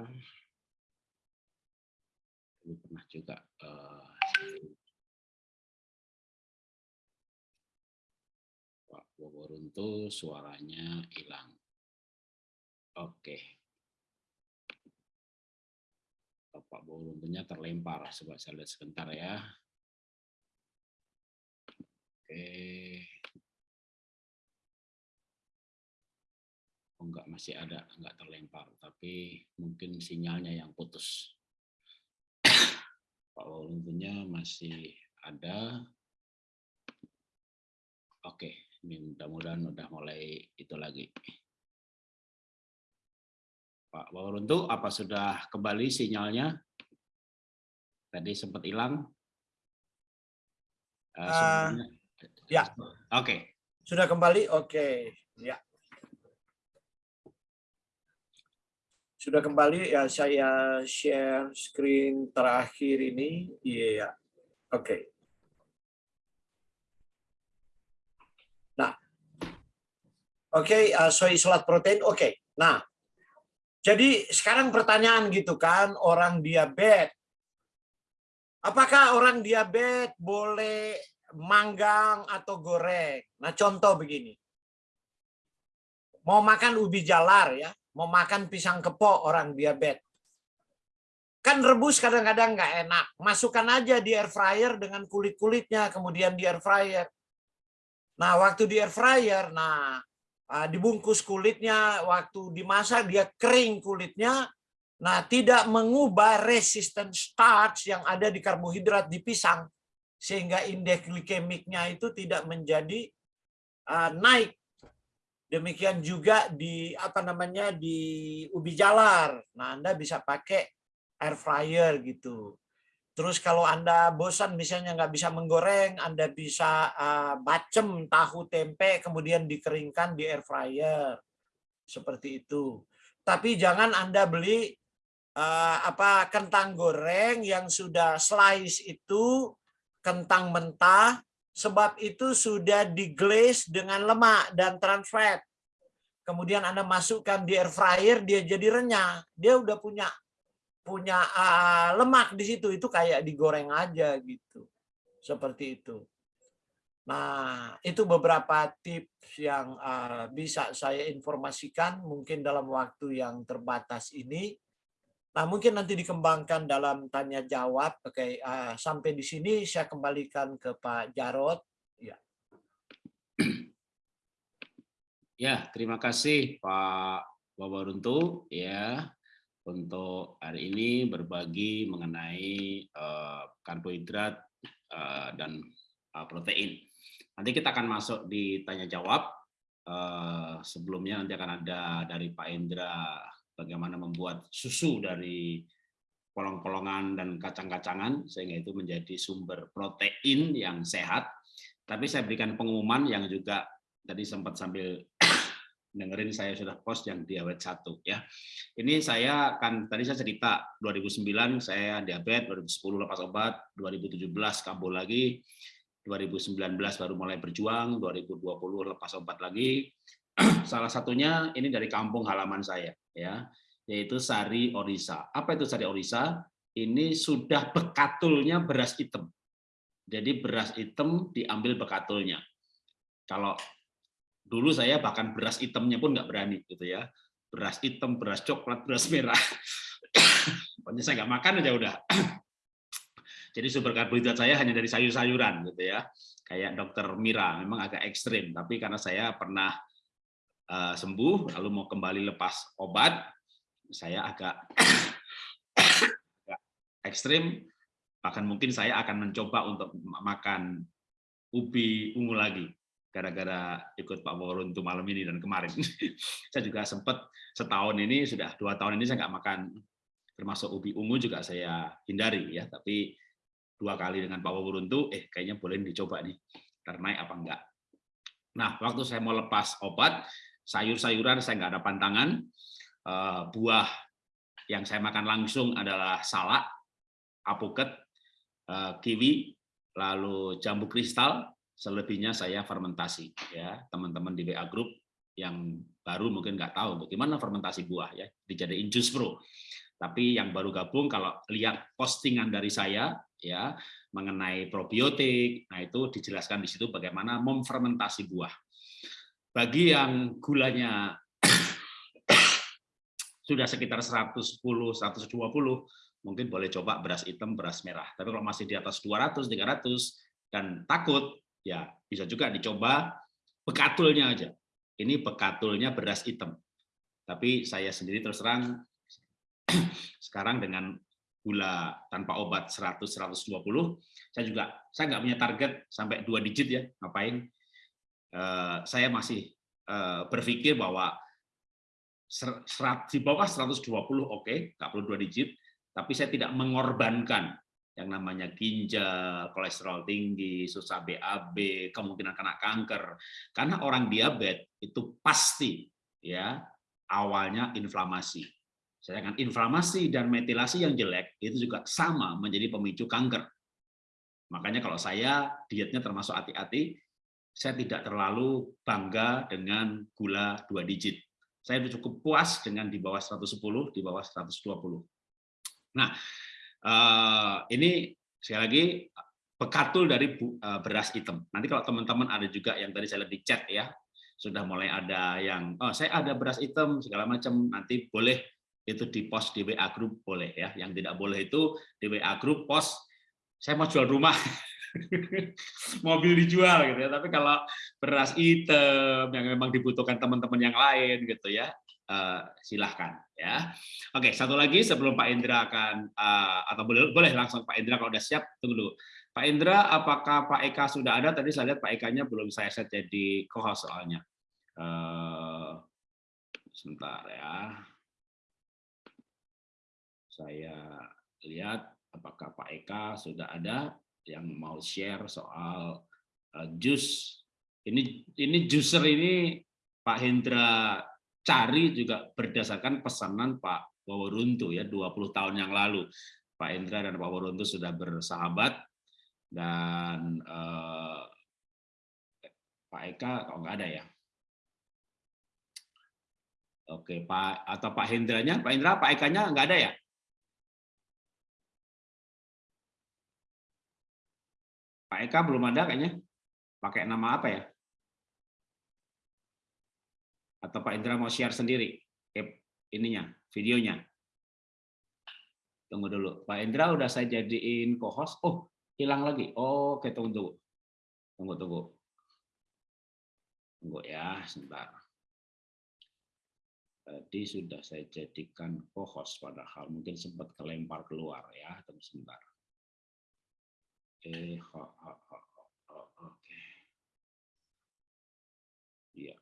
Ini pernah juga uh, Waworuntu suaranya hilang. Oke. Pak Waworuntunya terlempar. Coba saya lihat sebentar ya. Oke. Oh, enggak masih ada, enggak terlempar, tapi mungkin sinyalnya yang putus. Pak Wawuntunya masih ada. Oke, mudah-mudahan udah mulai itu lagi. Pak Wawuntu, apa sudah kembali sinyalnya? Tadi sempat hilang.
Uh, Ya.
Oke. Okay.
Sudah kembali? Oke. Okay. Ya. Sudah kembali ya saya share screen terakhir ini. Iya. Yeah. Oke. Okay. Nah. Oke, okay, uh, soy isolat protein. Oke. Okay. Nah. Jadi sekarang pertanyaan gitu kan, orang diabetes Apakah orang diabetes boleh manggang atau goreng. Nah, contoh begini. Mau makan ubi jalar ya, mau makan pisang kepok orang diabetes. Kan rebus kadang-kadang nggak enak. Masukkan aja di air fryer dengan kulit-kulitnya, kemudian di air fryer. Nah, waktu di air fryer, nah ah, dibungkus kulitnya, waktu dimasak dia kering kulitnya, nah tidak mengubah resisten starch yang ada di karbohidrat di pisang sehingga indeks glikemiknya itu tidak menjadi uh, naik. Demikian juga di apa namanya di ubi jalar. Nah, Anda bisa pakai air fryer gitu. Terus kalau Anda bosan misalnya nggak bisa menggoreng, Anda bisa uh, bacem tahu tempe kemudian dikeringkan di air fryer. Seperti itu. Tapi jangan Anda beli uh, apa kentang goreng yang sudah slice itu kentang mentah, sebab itu sudah diglaze dengan lemak dan trans fat. Kemudian Anda masukkan di air fryer, dia jadi renyah. Dia udah punya punya uh, lemak di situ, itu kayak digoreng aja gitu. Seperti itu. Nah, itu beberapa tips yang uh, bisa saya informasikan mungkin dalam waktu yang terbatas ini. Nah, mungkin nanti dikembangkan dalam tanya jawab. Oke, uh, sampai di sini saya kembalikan ke Pak Jarot. Ya. (clears throat)
Ya, terima kasih Pak Wabaruntu ya untuk hari ini berbagi mengenai uh, karbohidrat uh, dan uh, protein. Nanti kita akan masuk di tanya jawab. Sebelumnya nanti akan ada dari Pak Indra bagaimana membuat susu dari polong-polongan dan kacang-kacangan sehingga itu menjadi sumber protein yang sehat. Tapi saya berikan pengumuman yang juga tadi sempat sambil dengerin saya sudah post yang diabetes satu ya. Ini saya kan tadi saya cerita 2009 saya diabetes, 2010 lepas obat, 2017 kambuh lagi, 2019 baru mulai berjuang, 2020 lepas obat lagi. (clears throat) Salah satunya ini dari kampung halaman saya ya, yaitu sari orisa. Apa itu sari orisa? Ini sudah bekatulnya beras hitam. Jadi beras hitam diambil bekatulnya. Kalau dulu saya bahkan beras hitamnya pun nggak berani gitu ya. Beras hitam, beras coklat, beras merah. (coughs) Pokoknya saya nggak makan aja udah. (coughs) Jadi sumber karbohidrat saya hanya dari sayur-sayuran gitu ya. Kayak dokter Mira, memang agak ekstrim. Tapi karena saya pernah uh, sembuh lalu mau kembali lepas obat saya agak, (coughs) agak ekstrim bahkan mungkin saya akan mencoba untuk makan ubi ungu lagi gara-gara ikut Pak Waruntu malam ini dan kemarin. (laughs) Saya juga sempat setahun ini sudah dua tahun ini saya nggak makan. Termasuk ubi ungu juga saya hindari ya tapi dua kali dengan Pak Waruntu eh kayaknya boleh dicoba nih. Ternaik apa enggak nah waktu saya mau lepas obat sayur-sayuran saya nggak ada pantangan, eh, buah yang saya makan langsung adalah salak, apoket, eh, kiwi, lalu jambu kristal, selebihnya saya fermentasi ya. Teman-teman di WA Group yang baru mungkin nggak tahu bagaimana fermentasi buah ya, dijadiin jus pro. Tapi yang baru gabung kalau lihat postingan dari saya ya mengenai probiotik, nah itu dijelaskan di situ bagaimana memfermentasi buah. Bagi yang gulanya (coughs) sudah sekitar 110, 120, mungkin boleh coba beras hitam, beras merah. Tapi kalau masih di atas 200, 300 dan takut, ya bisa juga dicoba bekatulnya aja. Ini bekatulnya beras hitam. Tapi saya sendiri terus terang (clears throat) sekarang dengan gula tanpa obat 100 120 saya juga saya nggak punya target sampai dua digit ya ngapain uh, saya masih uh, berpikir bahwa serat, di bawah 120 oke okay, nggak perlu dua digit tapi saya tidak mengorbankan yang namanya ginjal, kolesterol tinggi, susah BAB, kemungkinan kena kanker. Karena orang diabetes itu pasti ya awalnya inflamasi. Sedangkan inflamasi dan metilasi yang jelek itu juga sama menjadi pemicu kanker. Makanya kalau saya dietnya termasuk hati-hati, saya tidak terlalu bangga dengan gula dua digit. Saya cukup puas dengan di bawah 110, di bawah 120. Nah, eh, ini sekali lagi pekatul dari eh, beras hitam. Nanti kalau teman-teman ada juga yang tadi saya lihat di chat ya, sudah mulai ada yang oh saya ada beras hitam segala macam nanti boleh itu di post di WA group boleh ya. Yang tidak boleh itu di WA group post saya mau jual rumah. (laughs) Mobil dijual gitu ya. Tapi kalau beras hitam yang memang dibutuhkan teman-teman yang lain gitu ya uh, silahkan ya. Oke, satu lagi sebelum Pak Indra akan uh, atau boleh boleh langsung Pak Indra kalau udah siap tunggu dulu. Pak Indra, apakah Pak Eka sudah ada? Tadi saya lihat Pak Eka-nya belum saya set jadi co-host soalnya. Uh, sebentar ya. Saya lihat apakah Pak Eka sudah ada yang mau share soal uh, jus. Ini ini juicer ini Pak Hendra cari juga berdasarkan pesanan Pak Waworuntu ya 20 tahun yang lalu. Pak Indra dan Pak Waworuntu sudah bersahabat dan eh, Pak Eka kalau nggak ada ya. Oke, Pak atau Pak Hendranya, Pak Indra, Pak Eka-nya nggak ada ya? Pak Eka belum ada kayaknya. Pakai nama apa ya? Atau Pak Indra mau share sendiri ininya, videonya? Tunggu dulu. Pak Indra udah saya jadiin co-host. Oh, hilang lagi. Oh, oke, tunggu, tunggu. Tunggu, tunggu. Tunggu ya, sebentar. Tadi sudah saya jadikan co-host padahal mungkin sempat kelempar keluar ya. Tunggu sebentar. Eh, ho, ho, ho, ho, oke. Iya.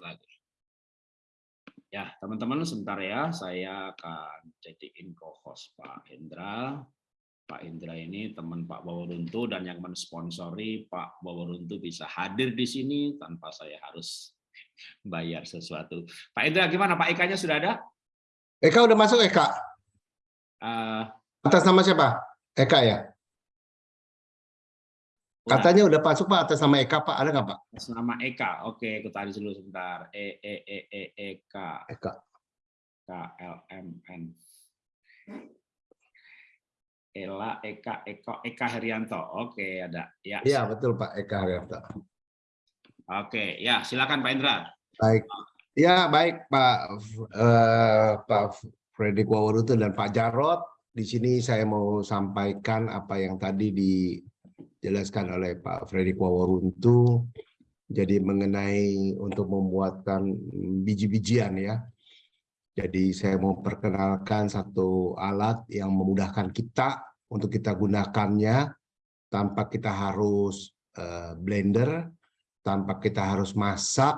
Lagi. Ya, teman-teman sebentar ya, saya akan jadiin co-host Pak Hendra. Pak Indra ini teman Pak Baworuntu dan yang mensponsori Pak Baworuntu bisa hadir di sini tanpa saya harus (laughs) bayar sesuatu. Pak Indra gimana? Pak Eka-nya sudah ada?
Eka udah masuk Eka?
Uh,
Atas nama siapa? Eka ya? Katanya udah masuk Pak atas nama Eka Pak, ada nggak Pak?
Atas nama Eka, oke kita tadi dulu sebentar. E E E E Eka.
Eka.
K L M N. Ela Eka Eko Eka Herianto. Oke ada. Ya.
Iya betul Pak Eka Herianto.
Oke ya silakan Pak Indra.
Baik. Ya baik Pak uh, Pak Fredrik Wawarutu dan Pak Jarot. Di sini saya mau sampaikan apa yang tadi di dijelaskan oleh Pak Fredrik Waworuntu. Jadi mengenai untuk membuatkan biji-bijian ya. Jadi saya mau perkenalkan satu alat yang memudahkan kita untuk kita gunakannya tanpa kita harus uh, blender, tanpa kita harus masak,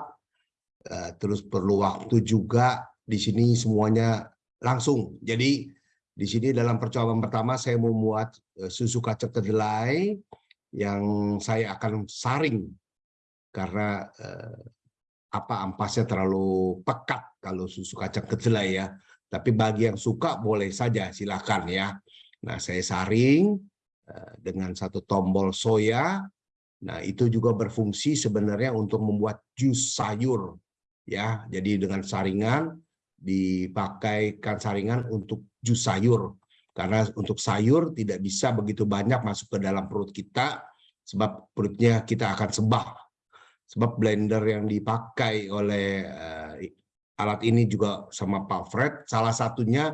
uh, terus perlu waktu juga. Di sini semuanya langsung. Jadi di sini dalam percobaan pertama saya membuat uh, susu kacang kedelai yang saya akan saring karena eh, apa ampasnya terlalu pekat kalau susu kacang kedelai ya. Tapi bagi yang suka boleh saja silakan ya.
Nah, saya saring eh, dengan satu tombol soya. Nah, itu juga berfungsi sebenarnya untuk membuat jus sayur. Ya, jadi dengan saringan dipakaikan saringan untuk jus sayur. Karena untuk sayur tidak bisa begitu banyak masuk ke dalam perut kita sebab perutnya kita akan sebah. Sebab blender yang dipakai oleh eh, alat ini juga sama Pak Fred, salah satunya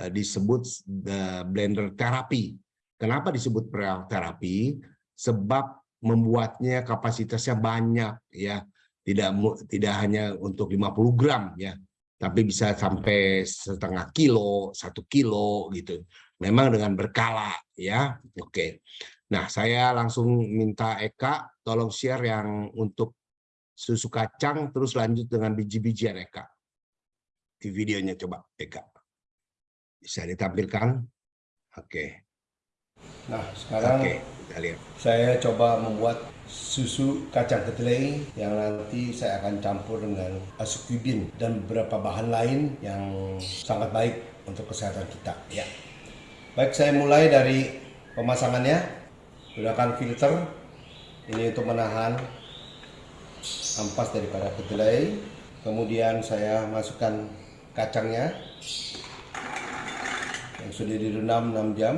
eh, disebut eh, blender terapi. Kenapa disebut terapi? Sebab membuatnya kapasitasnya banyak ya. Tidak tidak hanya untuk 50 gram ya, tapi bisa sampai setengah kilo, satu kilo gitu. Memang dengan berkala ya. Oke. Nah, saya langsung minta Eka tolong share yang untuk susu kacang terus lanjut dengan biji-bijian Eka. Di videonya coba Eka. Bisa ditampilkan? Oke.
Nah, sekarang
Oke, kita lihat.
saya coba membuat susu kacang kedelai yang nanti saya akan campur dengan asukubin dan beberapa bahan lain yang sangat baik untuk kesehatan kita. Ya. Baik, saya mulai dari pemasangannya. Gunakan filter ini untuk menahan ampas daripada kedelai. Kemudian saya masukkan kacangnya yang sudah direndam 6 jam.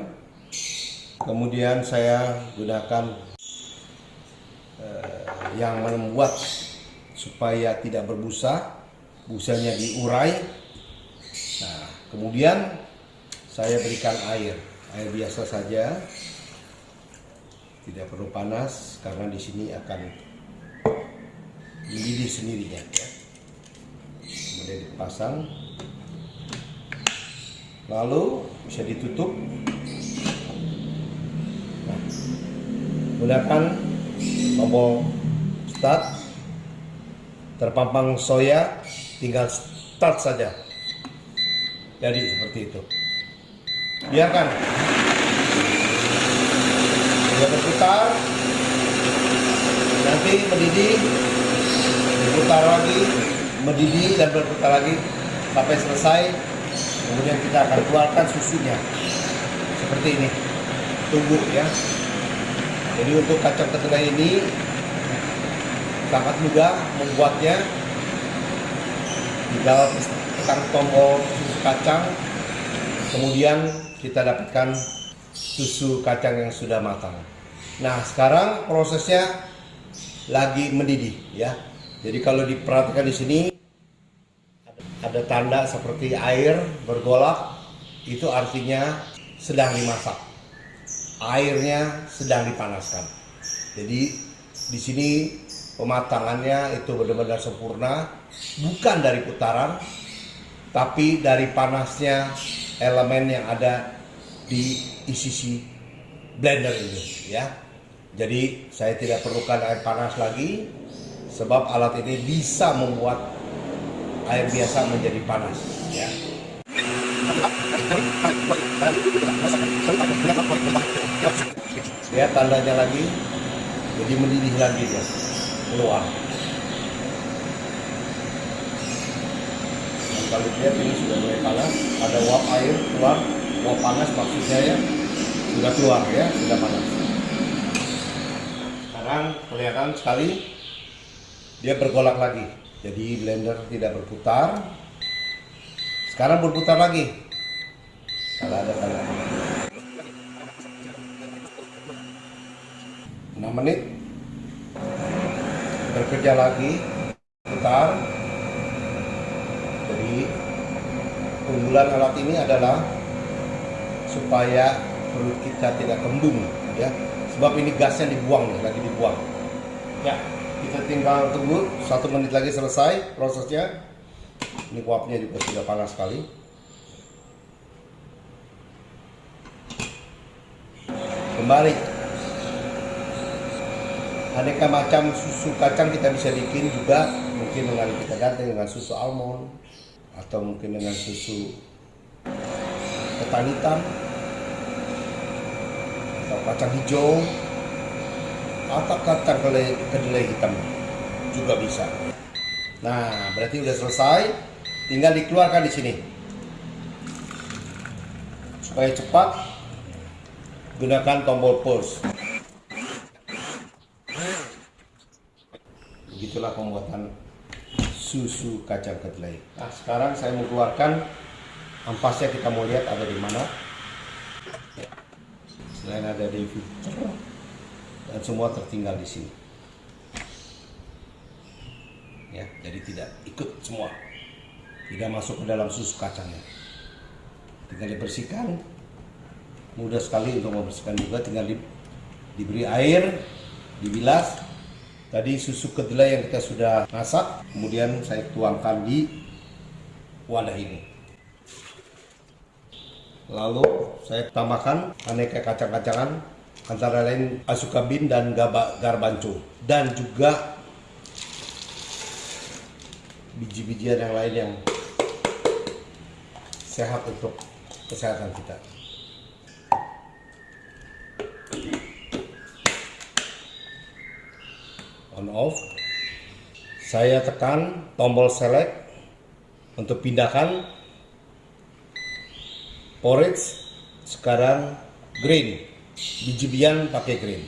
Kemudian saya gunakan yang membuat supaya tidak berbusa, busanya diurai. Nah, kemudian saya berikan air, air biasa saja, tidak perlu panas karena di sini akan mendidih sendirinya. Ya. Kemudian dipasang, lalu bisa ditutup. Nah, gunakan tombol start, terpampang soya, tinggal start saja. Jadi seperti itu. Biarkan. Dia berputar. Nanti mendidih berputar lagi mendidih dan berputar lagi sampai selesai. Kemudian kita akan keluarkan susunya. Seperti ini. Tunggu ya. Jadi untuk kacang kedelai ini sangat mudah membuatnya tinggal tekan tombol susu kacang kemudian kita dapatkan susu kacang yang sudah matang. Nah, sekarang prosesnya lagi mendidih ya. Jadi kalau diperhatikan di sini ada tanda seperti air bergolak itu artinya sedang dimasak. Airnya sedang dipanaskan. Jadi di sini pematangannya itu benar-benar sempurna bukan dari putaran tapi dari panasnya elemen yang ada di isi blender ini ya. Jadi saya tidak perlukan air panas lagi sebab alat ini bisa membuat air biasa menjadi panas ya. Ya tandanya lagi jadi mendidih lagi dia keluar. Dan kalau lihat ini sudah mulai panas, ada uap air keluar mau panas maksudnya ya sudah keluar ya sudah panas. Sekarang kelihatan sekali dia bergolak lagi. Jadi blender tidak berputar. Sekarang berputar lagi. Kalau ada tanda 6 menit bekerja lagi putar jadi keunggulan alat ini adalah supaya perut kita tidak kembung ya. Sebab ini gasnya dibuang nih lagi dibuang. Ya. Kita tinggal tunggu satu menit lagi selesai prosesnya. Ini uapnya juga sudah panas sekali. Kembali aneka macam susu kacang kita bisa bikin juga mungkin dengan kita ganti dengan susu almond atau mungkin dengan susu ketan hitam atau kacang hijau atau kacang kedelai, hitam juga bisa. Nah, berarti udah selesai, tinggal dikeluarkan di sini supaya cepat
gunakan tombol pulse. Susu kacang kedelai. Nah, sekarang saya mengeluarkan ampasnya kita mau lihat ada di mana. Selain ada di filter dan semua tertinggal di sini. Ya, jadi tidak ikut semua. Tidak masuk ke dalam susu kacangnya. Tinggal dibersihkan. Mudah sekali untuk membersihkan juga tinggal di, diberi air, dibilas. Tadi susu kedelai yang kita sudah masak, kemudian saya tuangkan di wadah ini. Lalu saya tambahkan aneka kacang-kacangan antara lain asukabin dan gaba, garbanco dan juga biji-bijian yang lain yang sehat untuk kesehatan kita. On off. Saya tekan tombol select untuk pindahkan porridge sekarang green. Biji-bijian pakai green.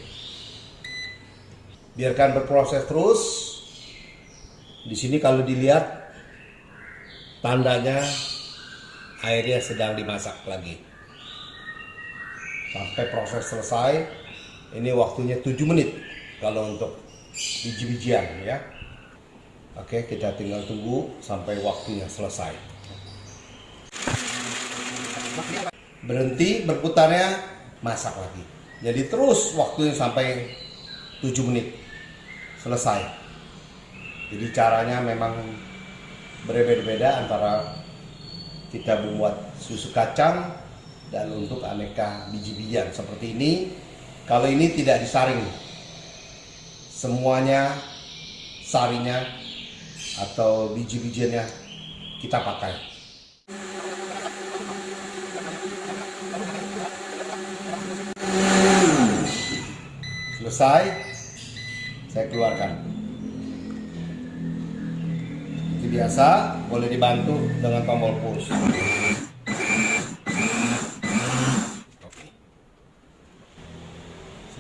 Biarkan berproses terus. Di sini kalau dilihat tandanya airnya sedang dimasak lagi. Sampai proses selesai ini waktunya 7 menit kalau untuk biji-bijian ya. Oke kita tinggal tunggu sampai waktunya selesai. Berhenti berputarnya masak lagi. Jadi terus waktunya sampai 7 menit. Selesai. Jadi caranya memang berbeda-beda antara kita membuat susu kacang dan untuk aneka biji-bijian. Seperti ini kalau ini tidak disaring semuanya sarinya atau biji-bijiannya kita pakai. Selesai saya keluarkan. Seperti biasa boleh dibantu dengan tombol push.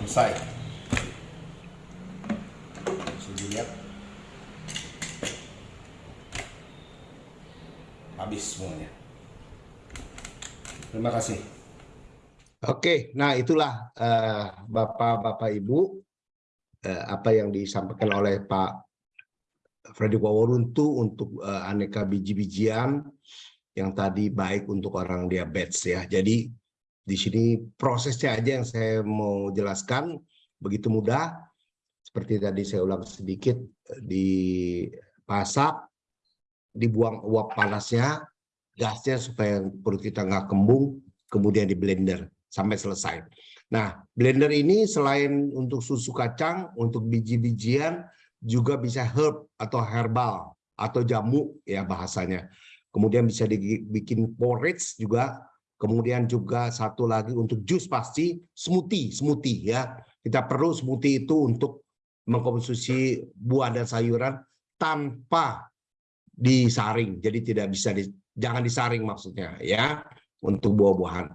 Selesai bisa dilihat habis semuanya terima kasih
Oke, nah itulah eh, Bapak-Bapak Ibu eh, apa yang disampaikan oleh Pak Freddy Waworuntu untuk eh, aneka biji-bijian yang tadi baik untuk orang diabetes ya. Jadi di sini prosesnya aja yang saya mau jelaskan begitu mudah. Seperti tadi saya ulang sedikit dipasak, dibuang uap panasnya, gasnya supaya perut kita nggak kembung, kemudian di blender sampai selesai. Nah, blender ini selain untuk susu kacang, untuk biji-bijian, juga bisa herb atau herbal atau jamu ya bahasanya. Kemudian bisa dibikin porridge juga. Kemudian juga satu lagi untuk jus pasti smoothie, smoothie ya. Kita perlu smoothie itu untuk mengkonsumsi buah dan sayuran tanpa disaring. Jadi tidak bisa di, jangan disaring maksudnya ya untuk buah-buahan.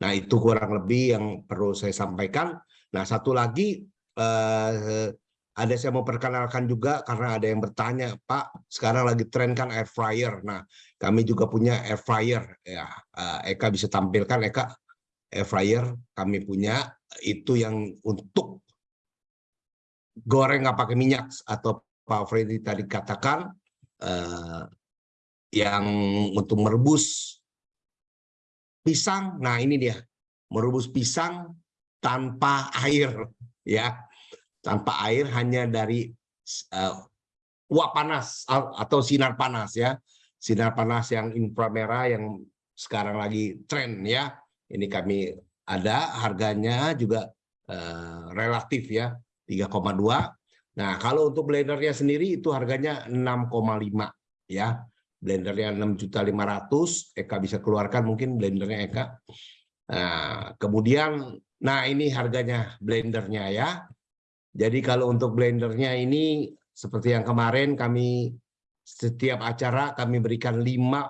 Nah, itu kurang lebih yang perlu saya sampaikan. Nah, satu lagi eh, ada saya mau perkenalkan juga karena ada yang bertanya, Pak, sekarang lagi tren kan air fryer. Nah, kami juga punya air fryer. Ya, eh, Eka bisa tampilkan, Eka, air fryer kami punya itu yang untuk goreng nggak pakai minyak atau Pak Freddy tadi katakan eh, yang untuk merebus pisang. Nah, ini dia. Merebus pisang tanpa air ya. Tanpa air hanya dari uh, uap panas atau sinar panas ya. Sinar panas yang inframerah yang sekarang lagi tren ya. Ini kami ada harganya juga uh, relatif ya 3,2. Nah, kalau untuk blendernya sendiri itu harganya 6,5 ya. Blendernya 6.500 Eka bisa keluarkan mungkin blendernya Eka. Nah, kemudian nah ini harganya blendernya ya. Jadi kalau untuk blendernya ini seperti yang kemarin kami setiap acara kami berikan lima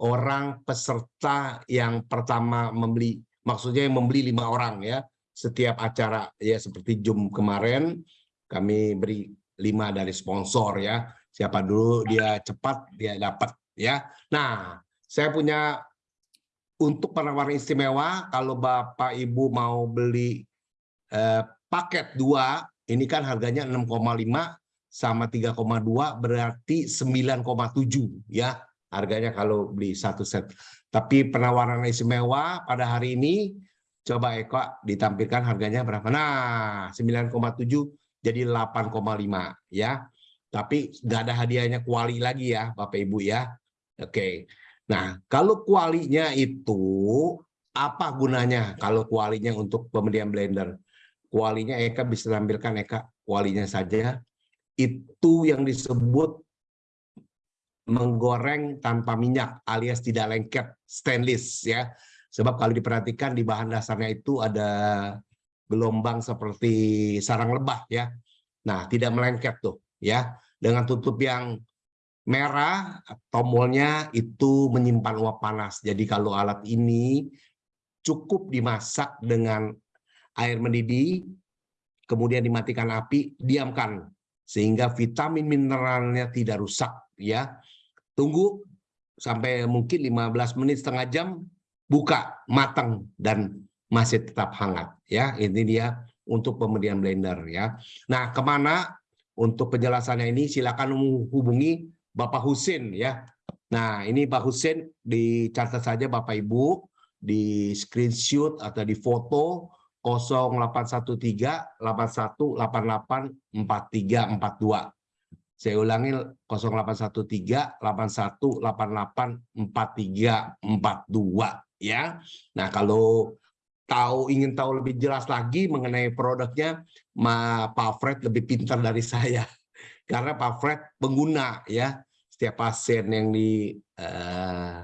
orang peserta yang pertama membeli maksudnya yang membeli lima orang ya setiap acara ya seperti Zoom kemarin kami beri lima dari sponsor ya. Siapa dulu dia cepat dia dapat ya. Nah, saya punya untuk penawaran istimewa kalau Bapak Ibu mau beli eh, paket dua ini kan harganya 6,5 sama 3,2 berarti 9,7 ya harganya kalau beli satu set. Tapi penawaran istimewa pada hari ini coba Eko ditampilkan harganya berapa? Nah, 9,7 jadi 8,5 ya. Tapi nggak ada hadiahnya kuali lagi ya Bapak Ibu ya. Oke. Nah, kalau kualinya itu apa gunanya kalau kualinya untuk pembelian blender? Kualinya Eka bisa tampilkan Eka kualinya saja. Itu yang disebut menggoreng tanpa minyak alias tidak lengket stainless ya. Sebab kalau diperhatikan di bahan dasarnya itu ada gelombang seperti sarang lebah ya. Nah, tidak melengket tuh ya. Dengan tutup yang merah tombolnya itu menyimpan uap panas. Jadi kalau alat ini cukup dimasak dengan air mendidih kemudian dimatikan api, diamkan sehingga vitamin mineralnya tidak rusak ya tunggu sampai mungkin 15 menit setengah jam buka matang dan masih tetap hangat ya. Ini dia untuk pemberian blender ya. Nah ke mana? Untuk penjelasannya ini silakan hubungi Bapak Husin ya. Nah ini Pak Husin dicatat saja Bapak Ibu di screenshot atau di foto 0813 8188 4342 saya ulangi 0813 8188 4342 ya. Nah, kalau tahu ingin tahu lebih jelas lagi mengenai produknya, Ma, Pak Fred lebih pintar dari saya. (laughs) Karena Pak Fred pengguna ya. Setiap pasien yang di uh,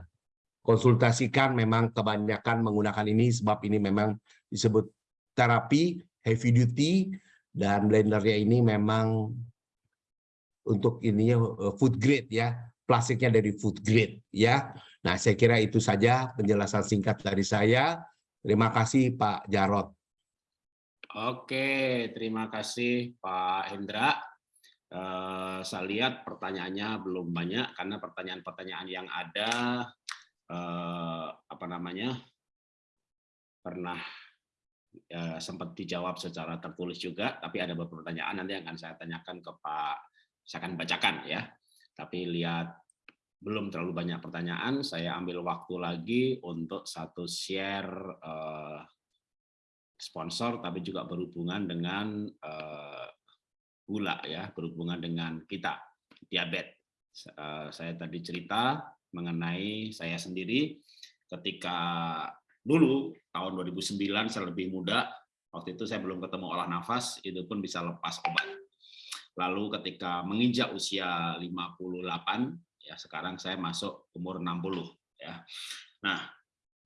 konsultasikan memang kebanyakan menggunakan ini sebab ini memang disebut terapi heavy duty dan blendernya ini memang untuk ininya eh, food grade ya plastiknya dari food grade ya nah saya kira itu saja penjelasan singkat dari saya terima kasih Pak Jarot
Oke terima kasih Pak Hendra uh, saya lihat pertanyaannya belum banyak karena pertanyaan-pertanyaan yang ada uh, apa namanya pernah uh, sempat dijawab secara tertulis juga tapi ada beberapa pertanyaan nanti akan saya tanyakan ke Pak saya akan bacakan ya. Tapi lihat belum terlalu banyak pertanyaan, saya ambil waktu lagi untuk satu share uh, sponsor, tapi juga berhubungan dengan uh, gula ya, berhubungan dengan kita diabetes. Uh, saya tadi cerita mengenai saya sendiri ketika dulu tahun 2009 saya lebih muda, waktu itu saya belum ketemu olah nafas, itu pun bisa lepas obat Lalu ketika menginjak usia 58, ya sekarang saya masuk umur 60. Ya. Nah,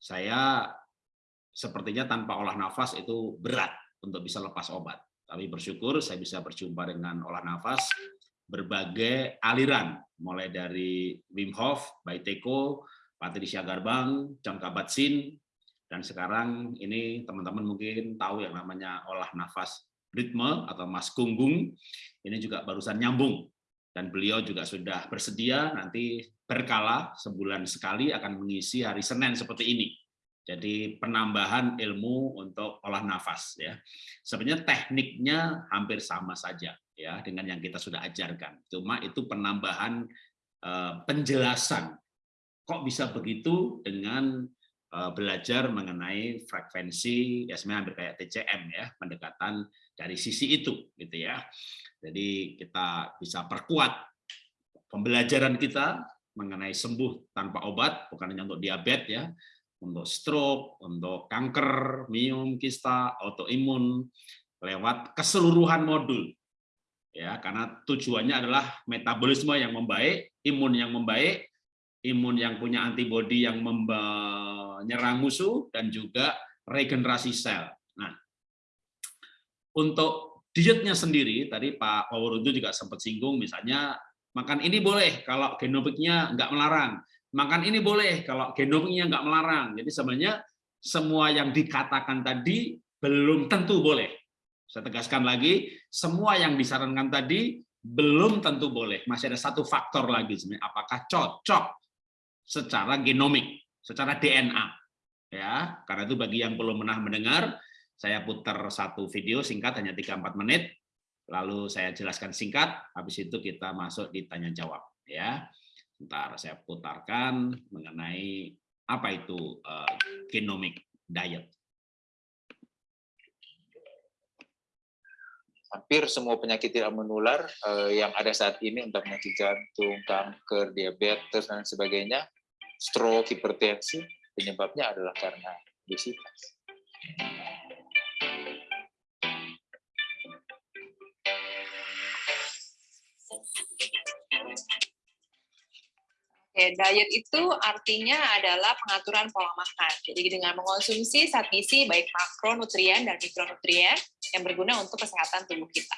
saya sepertinya tanpa olah nafas itu berat untuk bisa lepas obat. Tapi bersyukur saya bisa berjumpa dengan olah nafas berbagai aliran, mulai dari Wim Hof, Baiteko, Patricia Garbang, Jangka Batsin, dan sekarang ini teman-teman mungkin tahu yang namanya olah nafas ritme atau Mas Gunggung ini juga barusan nyambung dan beliau juga sudah bersedia nanti berkala sebulan sekali akan mengisi hari Senin seperti ini. Jadi penambahan ilmu untuk olah nafas ya. Sebenarnya tekniknya hampir sama saja ya dengan yang kita sudah ajarkan. Cuma itu penambahan eh, penjelasan kok bisa begitu dengan eh, belajar mengenai frekuensi ya sebenarnya hampir kayak TCM ya, pendekatan dari sisi itu gitu ya. Jadi kita bisa perkuat pembelajaran kita mengenai sembuh tanpa obat, bukan hanya untuk diabetes ya, untuk stroke, untuk kanker, miom, kista, autoimun, lewat keseluruhan modul. Ya, karena tujuannya adalah metabolisme yang membaik, imun yang membaik, imun yang punya antibodi yang menyerang musuh dan juga regenerasi sel. Nah, untuk dietnya sendiri, tadi Pak Waworuntu juga sempat singgung, misalnya makan ini boleh kalau genomiknya nggak melarang, makan ini boleh kalau genomiknya nggak melarang. Jadi sebenarnya semua yang dikatakan tadi belum tentu boleh. Saya tegaskan lagi, semua yang disarankan tadi belum tentu boleh. Masih ada satu faktor lagi sebenarnya, apakah cocok secara genomik, secara DNA. Ya, karena itu bagi yang belum pernah mendengar, saya putar satu video singkat hanya 3-4 menit, lalu saya jelaskan singkat, habis itu kita masuk di tanya jawab. Ya, Ntar saya putarkan mengenai apa itu uh, genomic diet.
hampir semua penyakit tidak menular uh, yang ada saat ini untuk penyakit jantung, kanker, diabetes dan sebagainya, stroke, hipertensi, penyebabnya adalah karena obesitas.
Oke, diet itu artinya adalah pengaturan pola makan. Jadi dengan mengonsumsi zat gizi baik makronutrien dan mikronutrien yang berguna untuk kesehatan tubuh kita.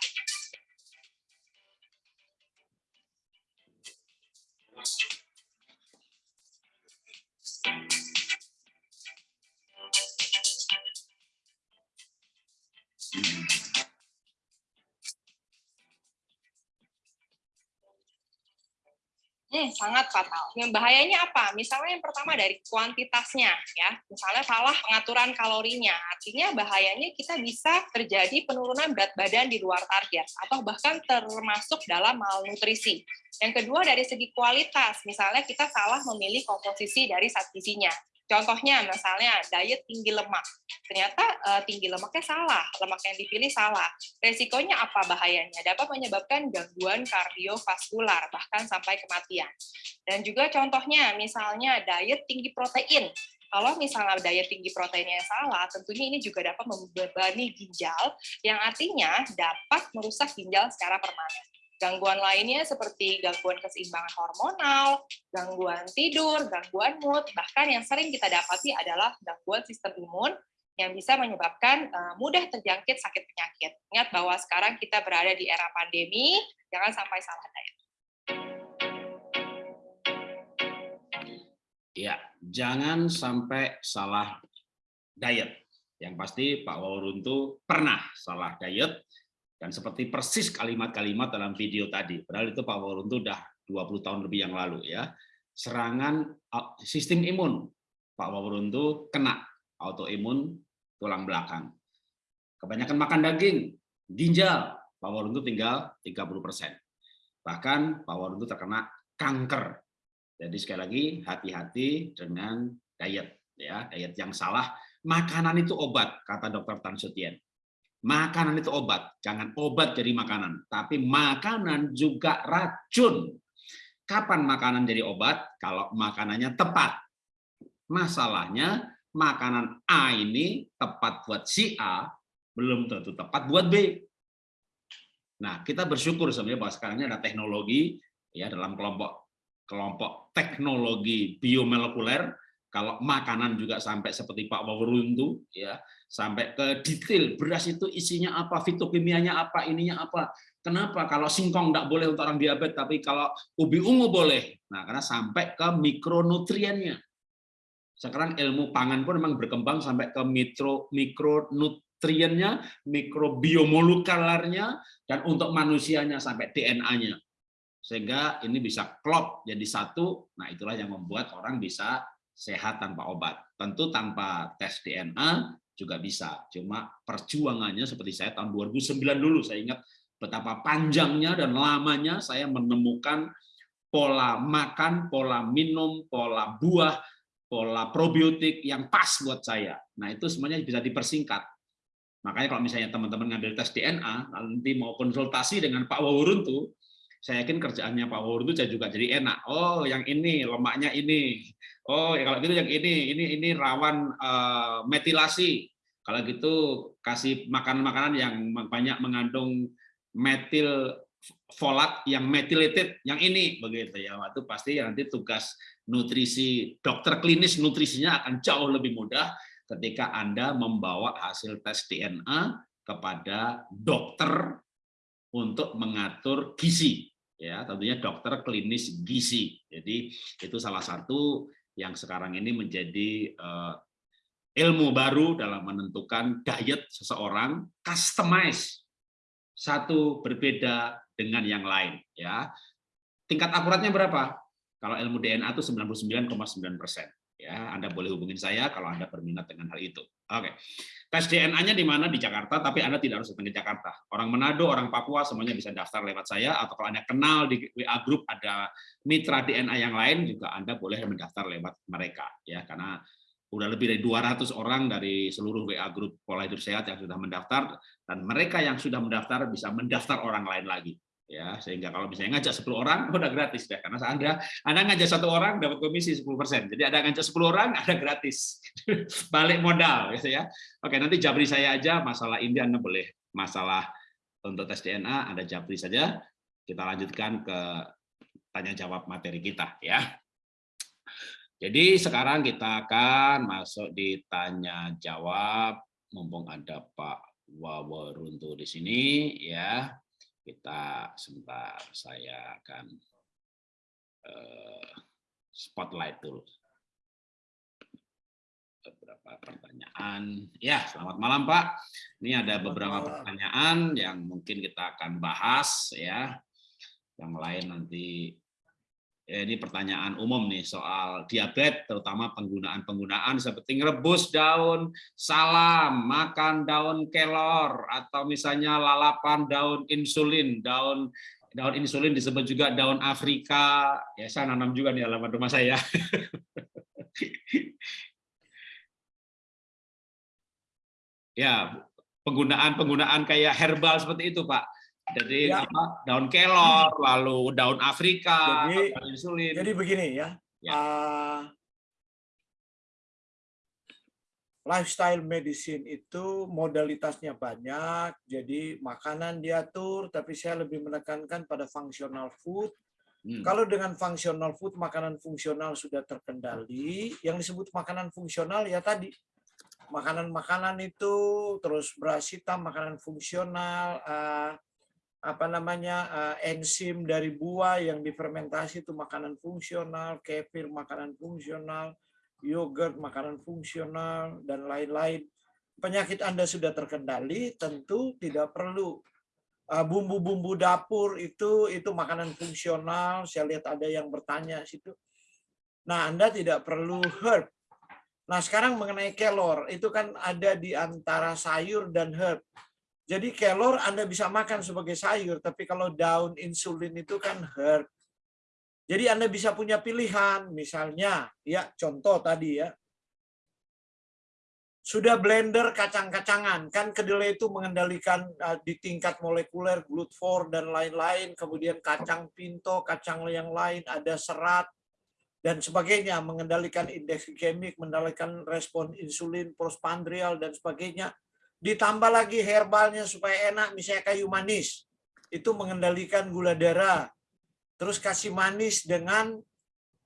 Hmm, sangat fatal. Yang bahayanya apa? Misalnya yang pertama dari kuantitasnya, ya. Misalnya salah pengaturan kalorinya. Artinya bahayanya kita bisa terjadi penurunan berat badan di luar target atau bahkan termasuk dalam malnutrisi. Yang kedua dari segi kualitas, misalnya kita salah memilih komposisi dari zat. Contohnya misalnya diet tinggi lemak. Ternyata uh, tinggi lemaknya salah, lemak yang dipilih salah. Resikonya apa bahayanya? Dapat menyebabkan gangguan kardiovaskular bahkan sampai kematian. Dan juga contohnya misalnya diet tinggi protein. Kalau misalnya diet tinggi proteinnya salah, tentunya ini juga dapat membebani ginjal, yang artinya dapat merusak ginjal secara permanen. Gangguan lainnya seperti gangguan keseimbangan hormonal, gangguan tidur, gangguan mood, bahkan yang sering kita dapati adalah gangguan sistem imun yang bisa menyebabkan uh, mudah terjangkit sakit penyakit. Ingat bahwa sekarang kita berada di era pandemi, jangan sampai salah diet.
Ya, jangan sampai salah diet. Yang pasti Pak Wawuruntu pernah salah diet, dan seperti persis kalimat-kalimat dalam video tadi, padahal itu Pak Waruntu udah 20 tahun lebih yang lalu ya. Serangan sistem imun Pak Waruntu kena autoimun tulang belakang. Kebanyakan makan daging, ginjal, Pak Waruntu tinggal 30%. Bahkan Pak Waruntu terkena kanker. Jadi sekali lagi hati-hati dengan diet ya, diet yang salah. Makanan itu obat kata Dokter Tan Sutien Makanan itu obat, jangan obat jadi makanan, tapi makanan juga racun. Kapan makanan jadi obat? Kalau makanannya tepat. Masalahnya makanan A ini tepat buat si A, belum tentu tepat buat B. Nah, kita bersyukur sebenarnya bahwa sekarang ini ada teknologi ya dalam kelompok kelompok teknologi biomolekuler kalau makanan juga sampai seperti Pak Wawuruntu ya sampai ke detail beras itu isinya apa, fitokimianya apa, ininya apa. Kenapa? Kalau singkong tidak boleh untuk orang diabetes, tapi kalau ubi ungu boleh. Nah, karena sampai ke mikronutriennya. Sekarang ilmu pangan pun memang berkembang sampai ke mikro mikronutriennya, mikrobiomolekulernya, dan untuk manusianya sampai DNA-nya. Sehingga ini bisa klop jadi satu. Nah, itulah yang membuat orang bisa sehat tanpa obat. Tentu tanpa tes DNA juga bisa. Cuma perjuangannya seperti saya tahun 2009 dulu, saya ingat betapa panjangnya dan lamanya saya menemukan pola makan, pola minum, pola buah, pola probiotik yang pas buat saya. Nah itu semuanya bisa dipersingkat. Makanya kalau misalnya teman-teman ngambil tes DNA, nanti mau konsultasi dengan Pak Wawuruntu, saya yakin kerjaannya Pak Wawuruntu saya juga jadi enak. Oh, yang ini lemaknya ini. Oh, ya kalau gitu yang ini, ini ini rawan uh, metilasi. Kalau gitu kasih makanan-makanan yang banyak mengandung metil folat yang methylated yang ini begitu ya. Itu pasti nanti tugas nutrisi dokter klinis nutrisinya akan jauh lebih mudah ketika Anda membawa hasil tes DNA kepada dokter untuk mengatur gizi ya tentunya dokter klinis gizi. Jadi itu salah satu yang sekarang ini menjadi uh, ilmu baru dalam menentukan diet seseorang customize satu berbeda dengan yang lain ya. Tingkat akuratnya berapa? Kalau ilmu DNA itu 99,9 persen ya Anda boleh hubungin saya kalau Anda berminat dengan hal itu. Oke. Tes DNA-nya di mana? Di Jakarta tapi Anda tidak harus datang ke Jakarta. Orang Manado orang Papua semuanya bisa daftar lewat saya atau kalau Anda kenal di WA group ada mitra DNA yang lain juga Anda boleh mendaftar lewat mereka. Ya karena udah lebih dari 200 orang dari seluruh WA grup pola hidup sehat yang sudah mendaftar dan mereka yang sudah mendaftar bisa mendaftar orang lain lagi ya sehingga kalau misalnya ngajak 10 orang (laughs) udah gratis deh karena Anda Anda ngajak satu orang dapat komisi 10%. Jadi ada ngajak 10 orang (laughs) ada gratis. (laughs) Balik modal gitu ya. Oke, nanti jabri saya aja masalah ini Anda boleh masalah untuk tes DNA ada jabri saja. Kita lanjutkan ke tanya jawab materi kita ya. Jadi sekarang kita akan masuk di tanya jawab mumpung ada Pak Waworuntu di sini ya. Kita sebentar saya akan uh, spotlight dulu beberapa pertanyaan. Ya, selamat malam Pak. Ini ada beberapa pertanyaan yang mungkin kita akan bahas ya. Yang lain nanti Ya, ini pertanyaan umum nih soal diabetes, terutama penggunaan-penggunaan seperti ngerebus daun salam, makan daun kelor, atau misalnya lalapan daun insulin, daun daun insulin disebut juga daun Afrika. Ya, saya nanam juga di halaman rumah saya. (laughs) ya, penggunaan-penggunaan kayak herbal seperti itu, Pak jadi ya. apa, daun kelor, lalu daun Afrika,
jadi, insulin. Jadi begini ya, ya. Uh, lifestyle medicine itu modalitasnya banyak, jadi makanan diatur, tapi saya lebih menekankan pada functional food. Hmm. Kalau dengan functional food, makanan fungsional sudah terkendali, yang disebut makanan fungsional ya tadi, makanan-makanan itu terus beras hitam, makanan fungsional, uh, apa namanya uh, enzim dari buah yang difermentasi itu makanan fungsional, kefir makanan fungsional, yogurt makanan fungsional dan lain-lain. Penyakit Anda sudah terkendali, tentu tidak perlu eh, bumbu-bumbu dapur itu itu makanan fungsional. Saya lihat ada yang bertanya situ. Nah, Anda tidak perlu herb. Nah, sekarang mengenai kelor, itu kan ada di antara sayur dan herb jadi kelor Anda bisa makan sebagai sayur, tapi kalau daun insulin itu kan herb. Jadi Anda bisa punya pilihan, misalnya, ya contoh tadi ya, sudah blender kacang-kacangan, kan kedelai itu mengendalikan uh, di tingkat molekuler, glut4 dan lain-lain, kemudian kacang pinto, kacang yang lain, ada serat, dan sebagainya, mengendalikan indeks glikemik, mengendalikan respon insulin, postprandial, dan sebagainya ditambah lagi herbalnya supaya enak misalnya kayu manis. Itu mengendalikan gula darah. Terus kasih manis dengan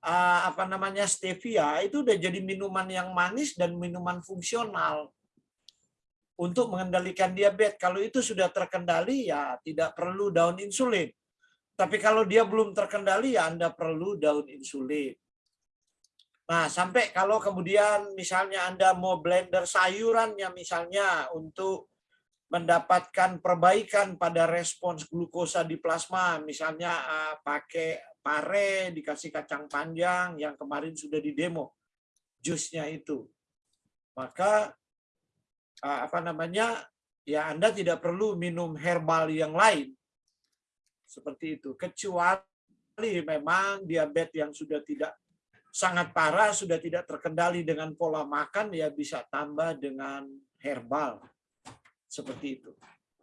uh, apa namanya stevia. Itu udah jadi minuman yang manis dan minuman fungsional. Untuk mengendalikan diabetes. Kalau itu sudah terkendali ya tidak perlu daun insulin. Tapi kalau dia belum terkendali ya Anda perlu daun insulin Nah, sampai kalau kemudian misalnya Anda mau blender sayurannya misalnya untuk mendapatkan perbaikan pada respons glukosa di plasma, misalnya uh, pakai pare, dikasih kacang panjang yang kemarin sudah di demo, jusnya itu. Maka uh, apa namanya? Ya Anda tidak perlu minum herbal yang lain. Seperti itu, kecuali memang diabetes yang sudah tidak sangat parah sudah tidak terkendali dengan pola makan ya bisa tambah dengan herbal seperti itu.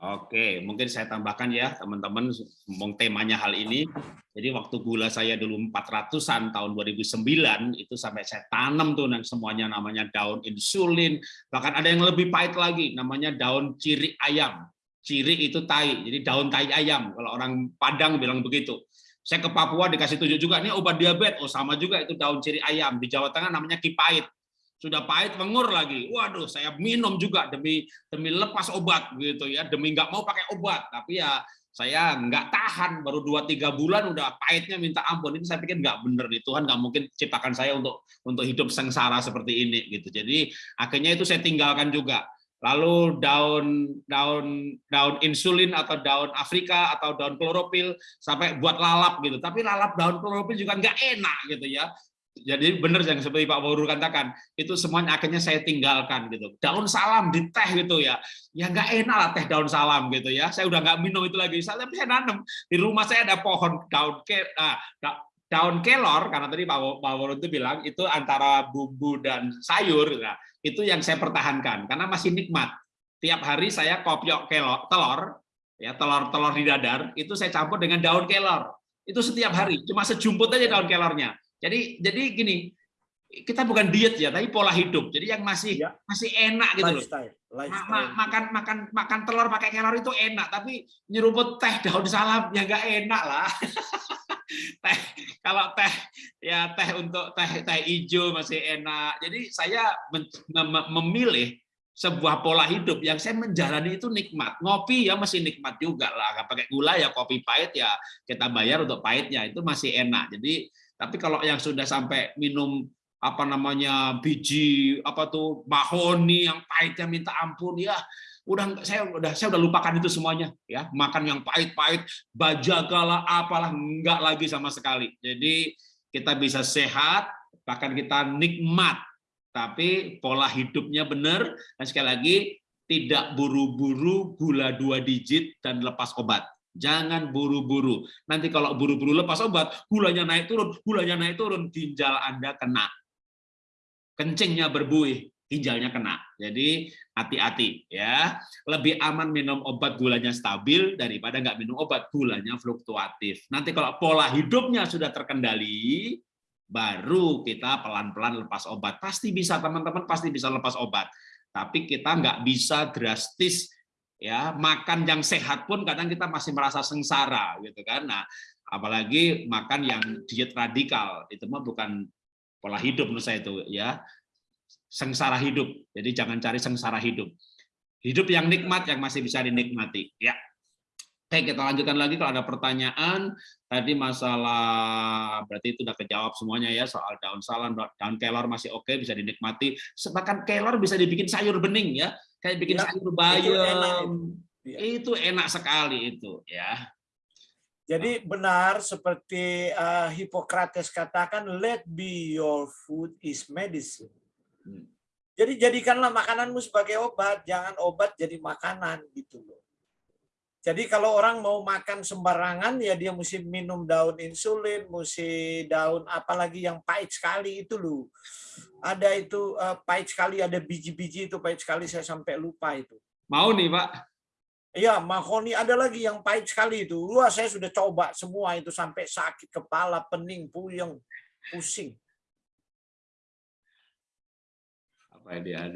Oke, mungkin saya tambahkan ya teman-teman, ngomong temanya hal ini. Jadi waktu gula saya dulu 400-an tahun 2009 itu sampai saya tanam tuh yang semuanya namanya daun insulin, bahkan ada yang lebih pahit lagi namanya daun ciri ayam. Ciri itu tai, jadi daun tai ayam kalau orang Padang bilang begitu. Saya ke Papua dikasih tunjuk juga, ini obat diabetes. Oh sama juga itu daun ciri ayam. Di Jawa Tengah namanya kipait. Sudah pahit mengur lagi. Waduh, saya minum juga demi demi lepas obat gitu ya, demi nggak mau pakai obat. Tapi ya saya nggak tahan baru 2-3 bulan udah pahitnya minta ampun ini saya pikir nggak bener nih Tuhan nggak mungkin ciptakan saya untuk untuk hidup sengsara seperti ini gitu jadi akhirnya itu saya tinggalkan juga lalu daun daun daun insulin atau daun Afrika atau daun klorofil sampai buat lalap gitu. Tapi lalap daun klorofil juga nggak enak gitu ya. Jadi benar yang seperti Pak Wauru katakan itu semuanya akhirnya saya tinggalkan gitu. Daun salam di teh gitu ya. Ya nggak enak lah teh daun salam gitu ya. Saya udah nggak minum itu lagi. Saya saya nanam. Di rumah saya ada pohon daun ke ah, daun kelor. Karena tadi Pak Wauru itu bilang itu antara bumbu dan sayur. Nah, itu yang saya pertahankan karena masih nikmat tiap hari saya kopiok kelor telur ya telur-telur di dadar itu saya campur dengan daun kelor itu setiap hari cuma sejumput aja daun kelornya jadi jadi gini, kita bukan diet ya, tapi pola hidup. Jadi yang masih ya. masih enak gitu lifestyle, loh. Lifestyle. Ma makan makan makan telur pakai kelor itu enak, tapi nyeruput teh daun salam ya nggak enak lah. (laughs) teh kalau teh ya teh untuk teh teh hijau masih enak. Jadi saya memilih sebuah pola hidup yang saya menjalani itu nikmat. Ngopi ya masih nikmat juga lah. Nggak pakai gula ya kopi pahit ya kita bayar untuk pahitnya itu masih enak. Jadi tapi kalau yang sudah sampai minum apa namanya biji apa tuh mahoni yang pahitnya minta ampun ya udah saya udah saya udah lupakan itu semuanya ya. Makan yang pahit-pahit bajagalah apalah enggak lagi sama sekali. Jadi kita bisa sehat bahkan kita nikmat. Tapi pola hidupnya benar dan sekali lagi tidak buru-buru gula dua digit dan lepas obat. Jangan buru-buru. Nanti kalau buru-buru lepas obat, gulanya naik turun, gulanya naik turun, ginjal Anda kena. Kencingnya berbuih, ginjalnya kena. Jadi hati-hati ya. Lebih aman minum obat gulanya stabil daripada nggak minum obat gulanya fluktuatif. Nanti kalau pola hidupnya sudah terkendali, baru kita pelan-pelan lepas obat. Pasti bisa teman-teman, pasti bisa lepas obat. Tapi kita nggak bisa drastis ya makan yang sehat pun kadang kita masih merasa sengsara gitu kan nah apalagi makan yang diet radikal itu mah bukan pola hidup menurut saya itu ya sengsara hidup jadi jangan cari sengsara hidup hidup yang nikmat yang masih bisa dinikmati ya Oke, kita lanjutkan lagi kalau ada pertanyaan. Tadi masalah berarti itu sudah kejawab semuanya ya soal daun salam, daun kelor masih oke bisa dinikmati. Bahkan kelor bisa dibikin sayur bening ya kayak bikin ya, sayur bayam itu enak, ya. itu enak sekali itu ya
jadi benar seperti uh, Hippocrates katakan let be your food is medicine. Jadi jadikanlah makananmu sebagai obat jangan obat jadi makanan gitu loh jadi kalau orang mau makan sembarangan ya dia mesti minum daun insulin, mesti daun apalagi yang pahit sekali itu loh. Ada itu uh, pahit sekali, ada biji-biji itu pahit sekali saya sampai lupa itu.
Mau nih, Pak?
Iya, mahoni ada lagi yang pahit sekali itu. Wah, saya sudah coba semua itu sampai sakit kepala, pening, puyeng, pusing.
Apa dia ada?